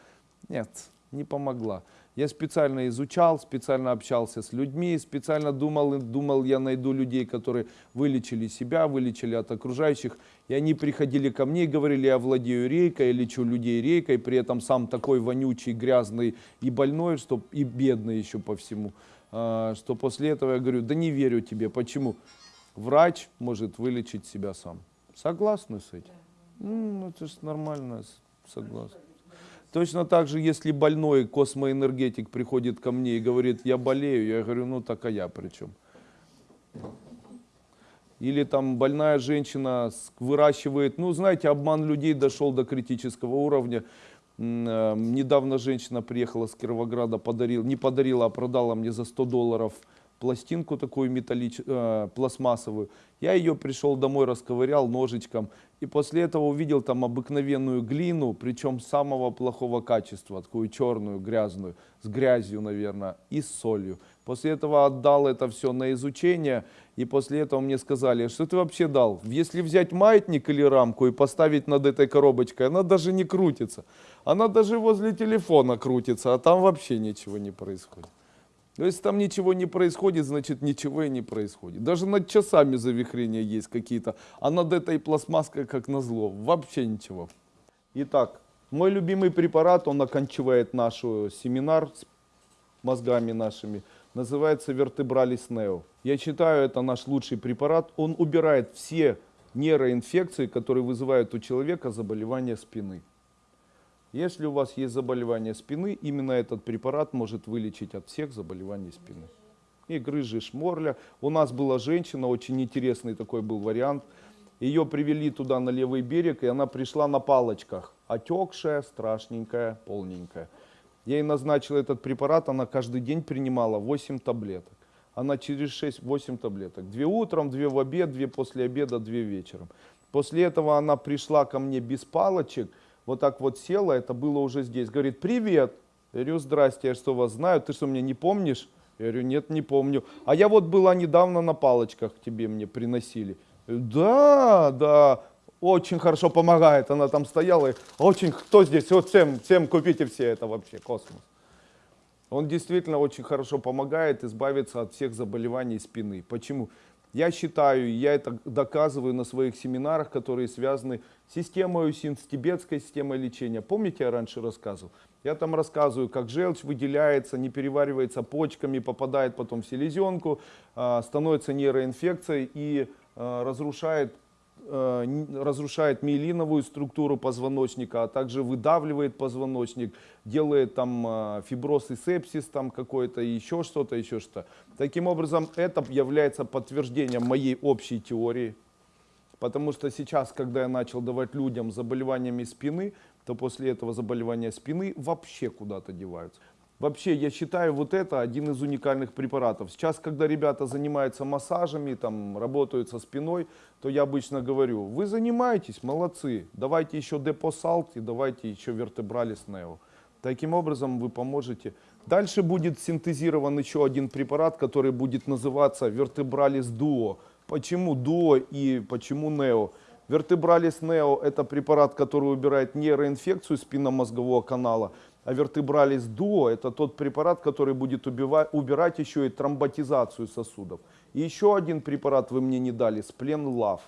Нет, не помогла. Я специально изучал, специально общался с людьми, специально думал, думал, я найду людей, которые вылечили себя, вылечили от окружающих. И они приходили ко мне и говорили, я владею рейкой, я лечу людей рейкой, при этом сам такой вонючий, грязный и больной, что, и бедный еще по всему. А, Что после этого я говорю, да не верю тебе. Почему? Врач может вылечить себя сам. Согласны с этим? Ну, это же нормально, с- согласен. Точно так же, если больной космоэнергетик приходит ко мне и говорит, я болею, я говорю, ну так а я при чем? Или там больная женщина выращивает, ну знаете, обман людей дошел до критического уровня. Э, Недавно женщина приехала с Кировограда, подарил, не подарила, а продала мне за 100 долларов пластинку такую металлич, э, пластмассовую. Я ее пришел домой, расковырял ножичком. И после этого увидел там обыкновенную глину, причем самого плохого качества, такую черную, грязную, с грязью, наверное, и с солью. После этого отдал это все на изучение, и после этого мне сказали, что ты вообще дал? Если взять маятник или рамку и поставить над этой коробочкой, она даже не крутится. Она даже возле телефона крутится, а там вообще ничего не происходит. Но если там ничего не происходит, значит ничего и не происходит. Даже над часами завихрения есть какие-то, а над этой пластмасской, как назло, вообще ничего. Итак, мой любимый препарат, он оканчивает наш э, семинар с мозгами нашими, называется Вертебралис Нео. Я считаю, это наш лучший препарат. Он убирает все нейроинфекции, которые вызывают у человека заболевания спины. Если у вас есть заболевание спины, именно этот препарат может вылечить от всех заболеваний спины. И грыжи, шморля. У нас была женщина, очень интересный такой был вариант. Ее привели туда на левый берег, и она пришла на палочках. Отекшая, страшненькая, полненькая. Я ей назначил этот препарат, она каждый день принимала 8 таблеток. Она через 6-8 таблеток. Две утром, две в обед, две после обеда, две вечером. После этого она пришла ко мне без палочек, вот так вот села, это было уже здесь. Говорит, привет. Я говорю, здрасте, я что вас знаю, ты что, меня не помнишь? Я говорю, нет, не помню. А я вот была недавно на палочках, тебе мне приносили. Да, да, очень хорошо помогает. Она там стояла, и очень, кто здесь? Вот всем, всем купите все, это вообще космос. Он действительно очень хорошо помогает избавиться от всех заболеваний спины. Почему? Я считаю, я это доказываю на своих семинарах, которые связаны системой УСИН, с тибетской системой лечения. Помните, я раньше рассказывал? Я там рассказываю, как желчь выделяется, не переваривается почками, попадает потом в селезенку, а, становится нейроинфекцией и а, разрушает н- разрушает миелиновую структуру позвоночника, а также выдавливает позвоночник, делает там фиброз и сепсис там какой-то, еще что-то, еще что. Таким образом, это является подтверждением моей общей теории. Потому что сейчас, когда я начал давать людям заболеваниями спины, то после этого заболевания спины вообще куда-то деваются. Вообще, я считаю, вот это один из уникальных препаратов. Сейчас, когда ребята занимаются массажами, там, работают со спиной, то я обычно говорю, вы занимаетесь, молодцы, давайте еще депосалт и давайте еще вертебралис нео. Таким образом вы поможете. Дальше будет синтезирован еще один препарат, который будет называться вертебралис дуо. Почему дуо и почему нео? Вертебралис нео это препарат, который убирает нейроинфекцию спинномозгового канала, а вертебралис дуо это тот препарат, который будет убива- убирать еще и тромботизацию сосудов. И еще один препарат вы мне не дали, сплен лав.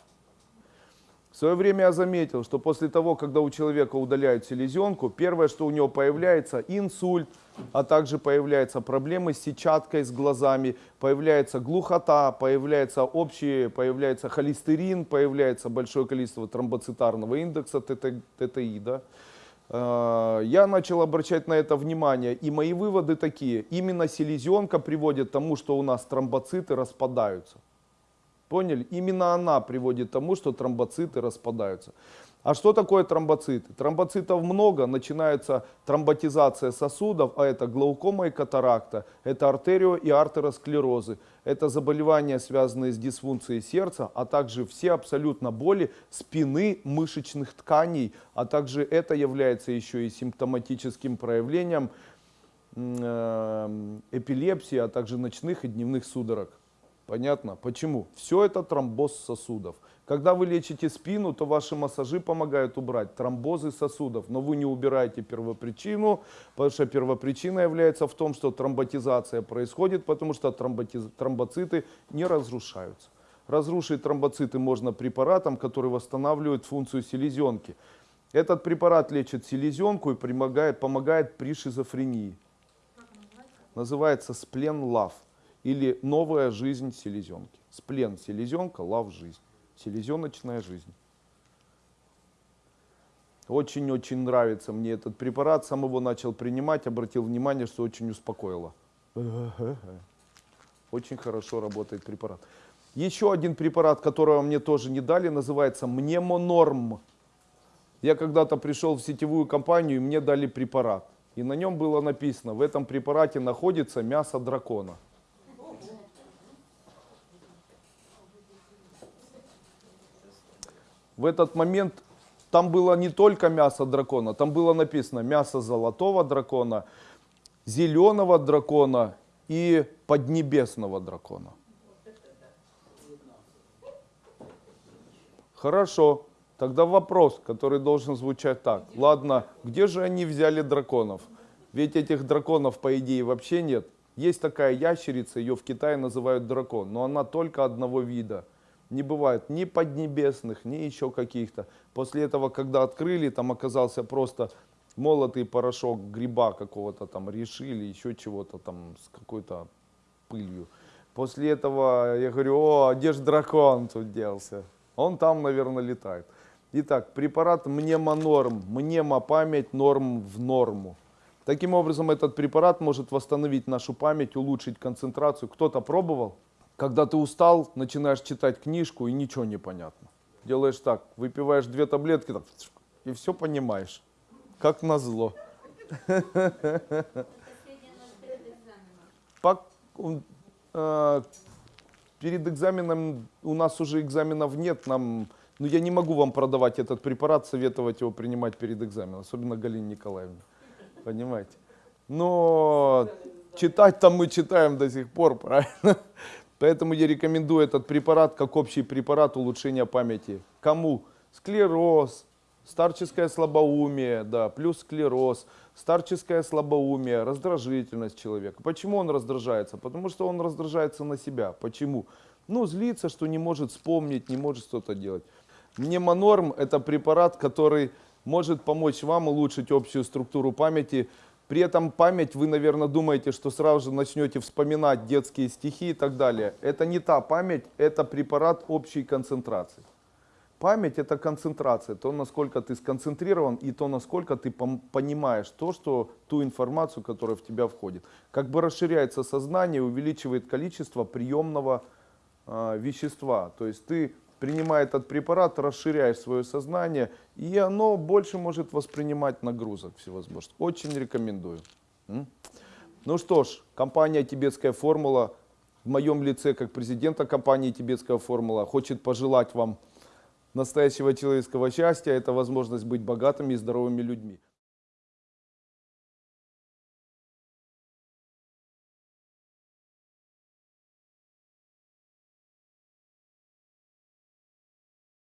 В свое время я заметил, что после того, когда у человека удаляют селезенку, первое, что у него появляется инсульт, а также появляются проблемы с сетчаткой, с глазами, появляется глухота, появляется общий, появляется холестерин, появляется большое количество тромбоцитарного индекса, ТТ ТТИ, да. Э, Я начал обращать на это внимание, и мои выводы такие. Именно селезенка приводит к тому, что у нас тромбоциты распадаются. Поняли? Именно она приводит к тому, что тромбоциты распадаются. А что такое тромбоциты? Тромбоцитов много, начинается тромботизация сосудов, а это глаукома и катаракта, это артерио и артеросклерозы, это заболевания, связанные с дисфункцией сердца, а также все абсолютно боли спины, мышечных тканей, а также это является еще и симптоматическим проявлением э, эпилепсии, а также ночных и дневных судорог. Понятно? Почему? Все это тромбоз сосудов. Когда вы лечите спину, то ваши массажи помогают убрать тромбозы сосудов, но вы не убираете первопричину, потому что первопричина является в том, что тромботизация происходит, потому что тромботиз- тромбоциты не разрушаются. Разрушить тромбоциты можно препаратом, который восстанавливает функцию селезенки. Этот препарат лечит селезенку и помогает, помогает при шизофрении. Называется лав или новая жизнь селезенки. Сплен селезенка, лав жизнь. Селезеночная жизнь. Очень-очень нравится мне этот препарат. Сам его начал принимать, обратил внимание, что очень успокоило. Очень хорошо работает препарат. Еще один препарат, которого мне тоже не дали, называется Мнемонорм. Я когда-то пришел в сетевую компанию, и мне дали препарат. И на нем было написано, в этом препарате находится мясо дракона. В этот момент там было не только мясо дракона, там было написано мясо золотого дракона, зеленого дракона и поднебесного дракона. Хорошо, тогда вопрос, который должен звучать так. Ладно, где же они взяли драконов? Ведь этих драконов, по идее, вообще нет. Есть такая ящерица, ее в Китае называют дракон, но она только одного вида. Не бывает ни поднебесных, ни еще каких-то. После этого, когда открыли, там оказался просто молотый порошок гриба какого-то там решили, еще чего-то там с какой-то пылью. После этого я говорю, о, а где же дракон тут делся? Он там, наверное, летает. Итак, препарат мнемонорм. Мнема память, норм в норму. Таким образом, этот препарат может восстановить нашу память, улучшить концентрацию. Кто-то пробовал? Когда ты устал, начинаешь читать книжку и ничего не понятно. Делаешь так, выпиваешь две таблетки так, и все понимаешь. Как назло. Э, перед экзаменом у нас уже экзаменов нет, нам, ну я не могу вам продавать этот препарат, советовать его принимать перед экзаменом, особенно Галине Николаевне, понимаете. Но читать там мы читаем до сих пор, правильно? Поэтому я рекомендую этот препарат как общий препарат улучшения памяти. Кому? Склероз, старческое слабоумие, да, плюс склероз, старческое слабоумие, раздражительность человека. Почему он раздражается? Потому что он раздражается на себя. Почему? Ну, злится, что не может вспомнить, не может что-то делать. Мнемонорм – это препарат, который может помочь вам улучшить общую структуру памяти. При этом память, вы, наверное, думаете, что сразу же начнете вспоминать детские стихи и так далее. Это не та память, это препарат общей концентрации. Память это концентрация, то, насколько ты сконцентрирован и то, насколько ты понимаешь то, что ту информацию, которая в тебя входит. Как бы расширяется сознание, увеличивает количество приемного а, вещества. То есть ты, принимая этот препарат, расширяешь свое сознание, и оно больше может воспринимать нагрузок всевозможных. Очень рекомендую. Ну что ж, компания «Тибетская формула» в моем лице, как президента компании «Тибетская формула», хочет пожелать вам настоящего человеческого счастья. Это возможность быть богатыми и здоровыми людьми.